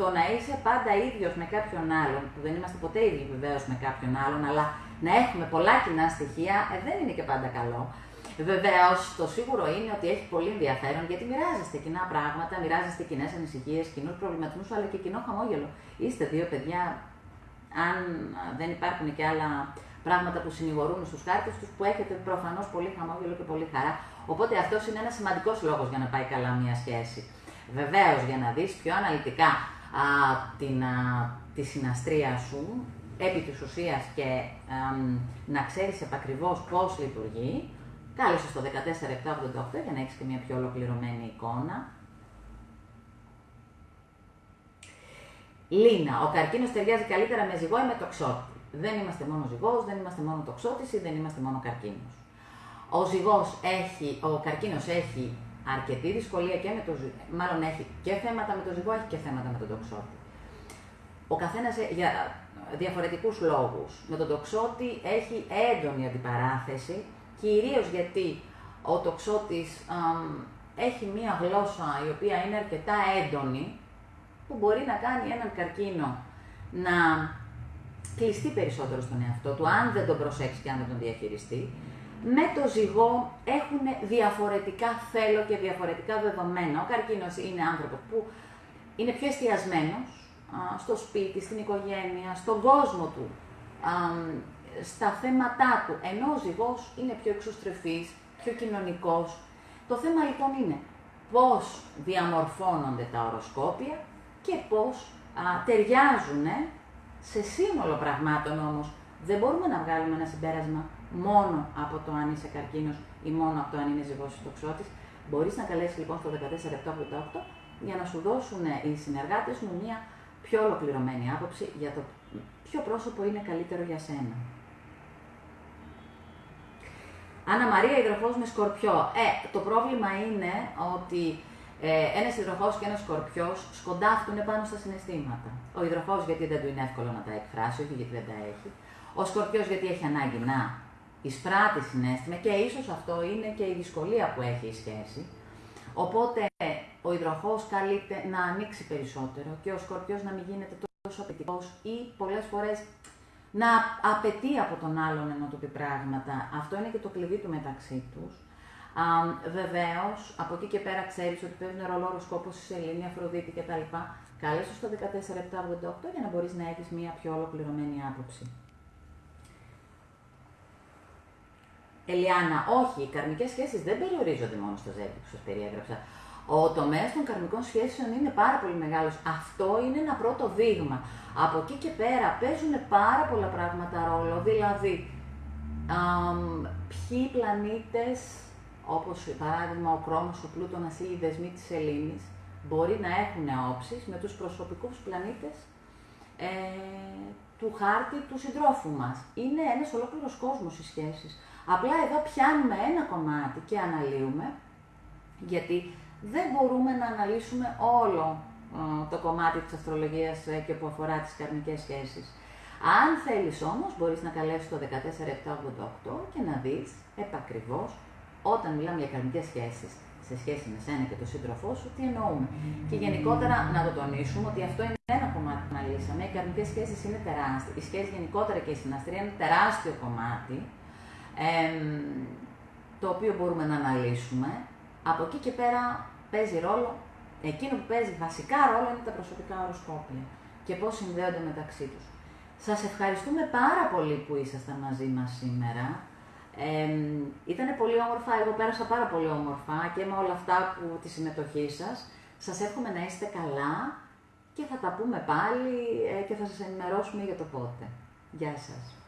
το να είσαι πάντα ίδιος με κάποιον άλλον, που δεν είμαστε ποτέ ίδιοι βεβαίως με κάποιον άλλον, αλλά να έχουμε πολλά κοινά στοιχεία, ε, δεν είναι και πάντα καλό. Βεβαίω, το σίγουρο είναι ότι έχει πολύ ενδιαφέρον γιατί μοιράζεστε κοινά πράγματα, μοιράζεστε κοινές ανησυχίες, κοινούς προβληματισμούς, αλλά και κοινό χαμόγελο. Είστε δύο παιδιά, αν δεν υπάρχουν και άλλα πράγματα που συνηγορούν στους χάρτε τους, που έχετε προφανώς πολύ χαμόγελο και πολύ χαρά. Οπότε αυτός είναι ένας σημαντικός λόγος για να πάει καλά μια σχέση. Βεβαίως, για να δεις πιο αναλυτικά α, την, α, τη συναστρία σου, επί της ουσίας και να ξέρεις επακριβώς πώς λειτουργεί, Κάλεσε στο 14788 για να έχεις και μια πιο ολοκληρωμένη εικόνα. Λίνα, ο καρκίνος ταιριάζει καλύτερα με ζυγό ή με τοξότη. Δεν είμαστε μόνο ζυγός, δεν είμαστε μόνο τοξότης ή δεν είμαστε μόνο καρκίνος. Ο ζυγός έχει, ο καρκίνος έχει αρκετή δυσκολία και με το μάλλον έχει και θέματα με το ζυγό, έχει και θέματα με τον τοξότη. Ο καθένας για διαφορετικούς λόγους. Με τον τοξότη έχει έντονη αντιπαράθεση κυρίως γιατί ο τοξότης έχει μία γλώσσα η οποία είναι αρκετά έντονη, που μπορεί να κάνει έναν καρκίνο να κλειστεί περισσότερο στον εαυτό του, αν δεν τον προσέξει και αν δεν τον διαχειριστεί. Με το ζυγό έχουν διαφορετικά θέλω και διαφορετικά δεδομένα. Ο καρκίνος είναι άνθρωπος που είναι πιο εστιασμένος στο σπίτι, στην οικογένεια, στον κόσμο του στα θέματά του, ενώ ο ζυγός είναι πιο εξωστρεφής, πιο κοινωνικός. Το θέμα λοιπόν είναι πώς διαμορφώνονται τα οροσκόπια και πώς α, ταιριάζουν σε σύνολο πραγμάτων όμως. Δεν μπορούμε να βγάλουμε ένα συμπέρασμα μόνο από το αν είσαι καρκίνος ή μόνο από το αν είναι ζυγός ή τοξότης. Μπορείς να καλέσεις λοιπόν στο 14788 για να σου δώσουν οι συνεργάτες μου μια πιο ολοκληρωμένη άποψη για το ποιο πρόσωπο είναι καλύτερο για σένα. Άννα Μαρία, υδροχός με σκορπιό. Ε, το πρόβλημα είναι ότι ε, ένας υδροχό και ένας σκορπιός σκοντάφτουν πάνω στα συναισθήματα. Ο υδροχό γιατί δεν του είναι εύκολο να τα εκφράσει, όχι γιατί δεν τα έχει. Ο σκορπιός γιατί έχει ανάγκη να εισπράττει συνέστημα και ίσως αυτό είναι και η δυσκολία που έχει η σχέση. Οπότε ο υδροχό καλείται να ανοίξει περισσότερο και ο σκορπιός να μην γίνεται τόσο απαιτητικός ή πολλές φορές να απαιτεί από τον άλλον να του πει πράγματα. Αυτό είναι και το κλειδί του μεταξύ τους. Βεβαίως, από εκεί και πέρα ξέρεις ότι παίζουν ρόλο οροσκόπος η Σελήνη, Αφροδίτη κτλ. Κάλεσες στο 14788 για να μπορείς να έχεις μια πιο ολοκληρωμένη άποψη. Ελιάνα, όχι, οι καρμικές σχέσεις δεν περιορίζονται μόνο στο ζεύγι που σας περιέγραψα. Ο τομέας των καρμικών σχέσεων είναι πάρα πολύ μεγάλος. Αυτό είναι ένα πρώτο δείγμα. Από εκεί και πέρα παίζουν πάρα πολλά πράγματα ρόλο, δηλαδή ποιοι πλανήτες, όπως παράδειγμα ο Κρόμος, ο Πλούτονας ή οι δεσμοί της Ελλήνης, μπορεί να έχουν όψεις με τους προσωπικούς πλανήτες ε, του χάρτη του συντρόφου μας. Είναι ένας ολόκληρος κόσμος οι σχέσεις. Απλά εδώ πιάνουμε ένα κομμάτι και αναλύουμε, γιατί δεν μπορούμε να αναλύσουμε όλο το κομμάτι της αστρολογίας ε, και που αφορά τις καρμικές σχέσεις. Αν θέλεις όμως, μπορείς να καλέσεις το 14788 και να δεις επακριβώς όταν μιλάμε για καρμικές σχέσεις σε σχέση με σένα και τον σύντροφό σου, τι εννοούμε. Και γενικότερα να το τονίσουμε ότι αυτό είναι ένα κομμάτι της μιλήσαμε, οι καρμικές σχέσεις είναι τεράστιες, οι σχέσεις γενικότερα και η συναστρία είναι τεράστιο κομμάτι, το οποίο μπορούμε να αναλύσουμε. Από εκεί και πέρα παίζει ρόλο, εκείνο που παίζει βασικά ρόλο είναι τα προσωπικά οροσκόπια και πώς συνδέονται μεταξύ τους. Σας ευχαριστούμε πάρα πολύ που ήσασταν μαζί μας σήμερα. Ε, ήταν πολύ όμορφα, εγώ πέρασα πάρα πολύ όμορφα και με όλα αυτά που τη συμμετοχή σας. Σας εύχομαι να είστε καλά και θα τα πούμε πάλι ε, και θα σας ενημερώσουμε για το πότε. Γεια σας.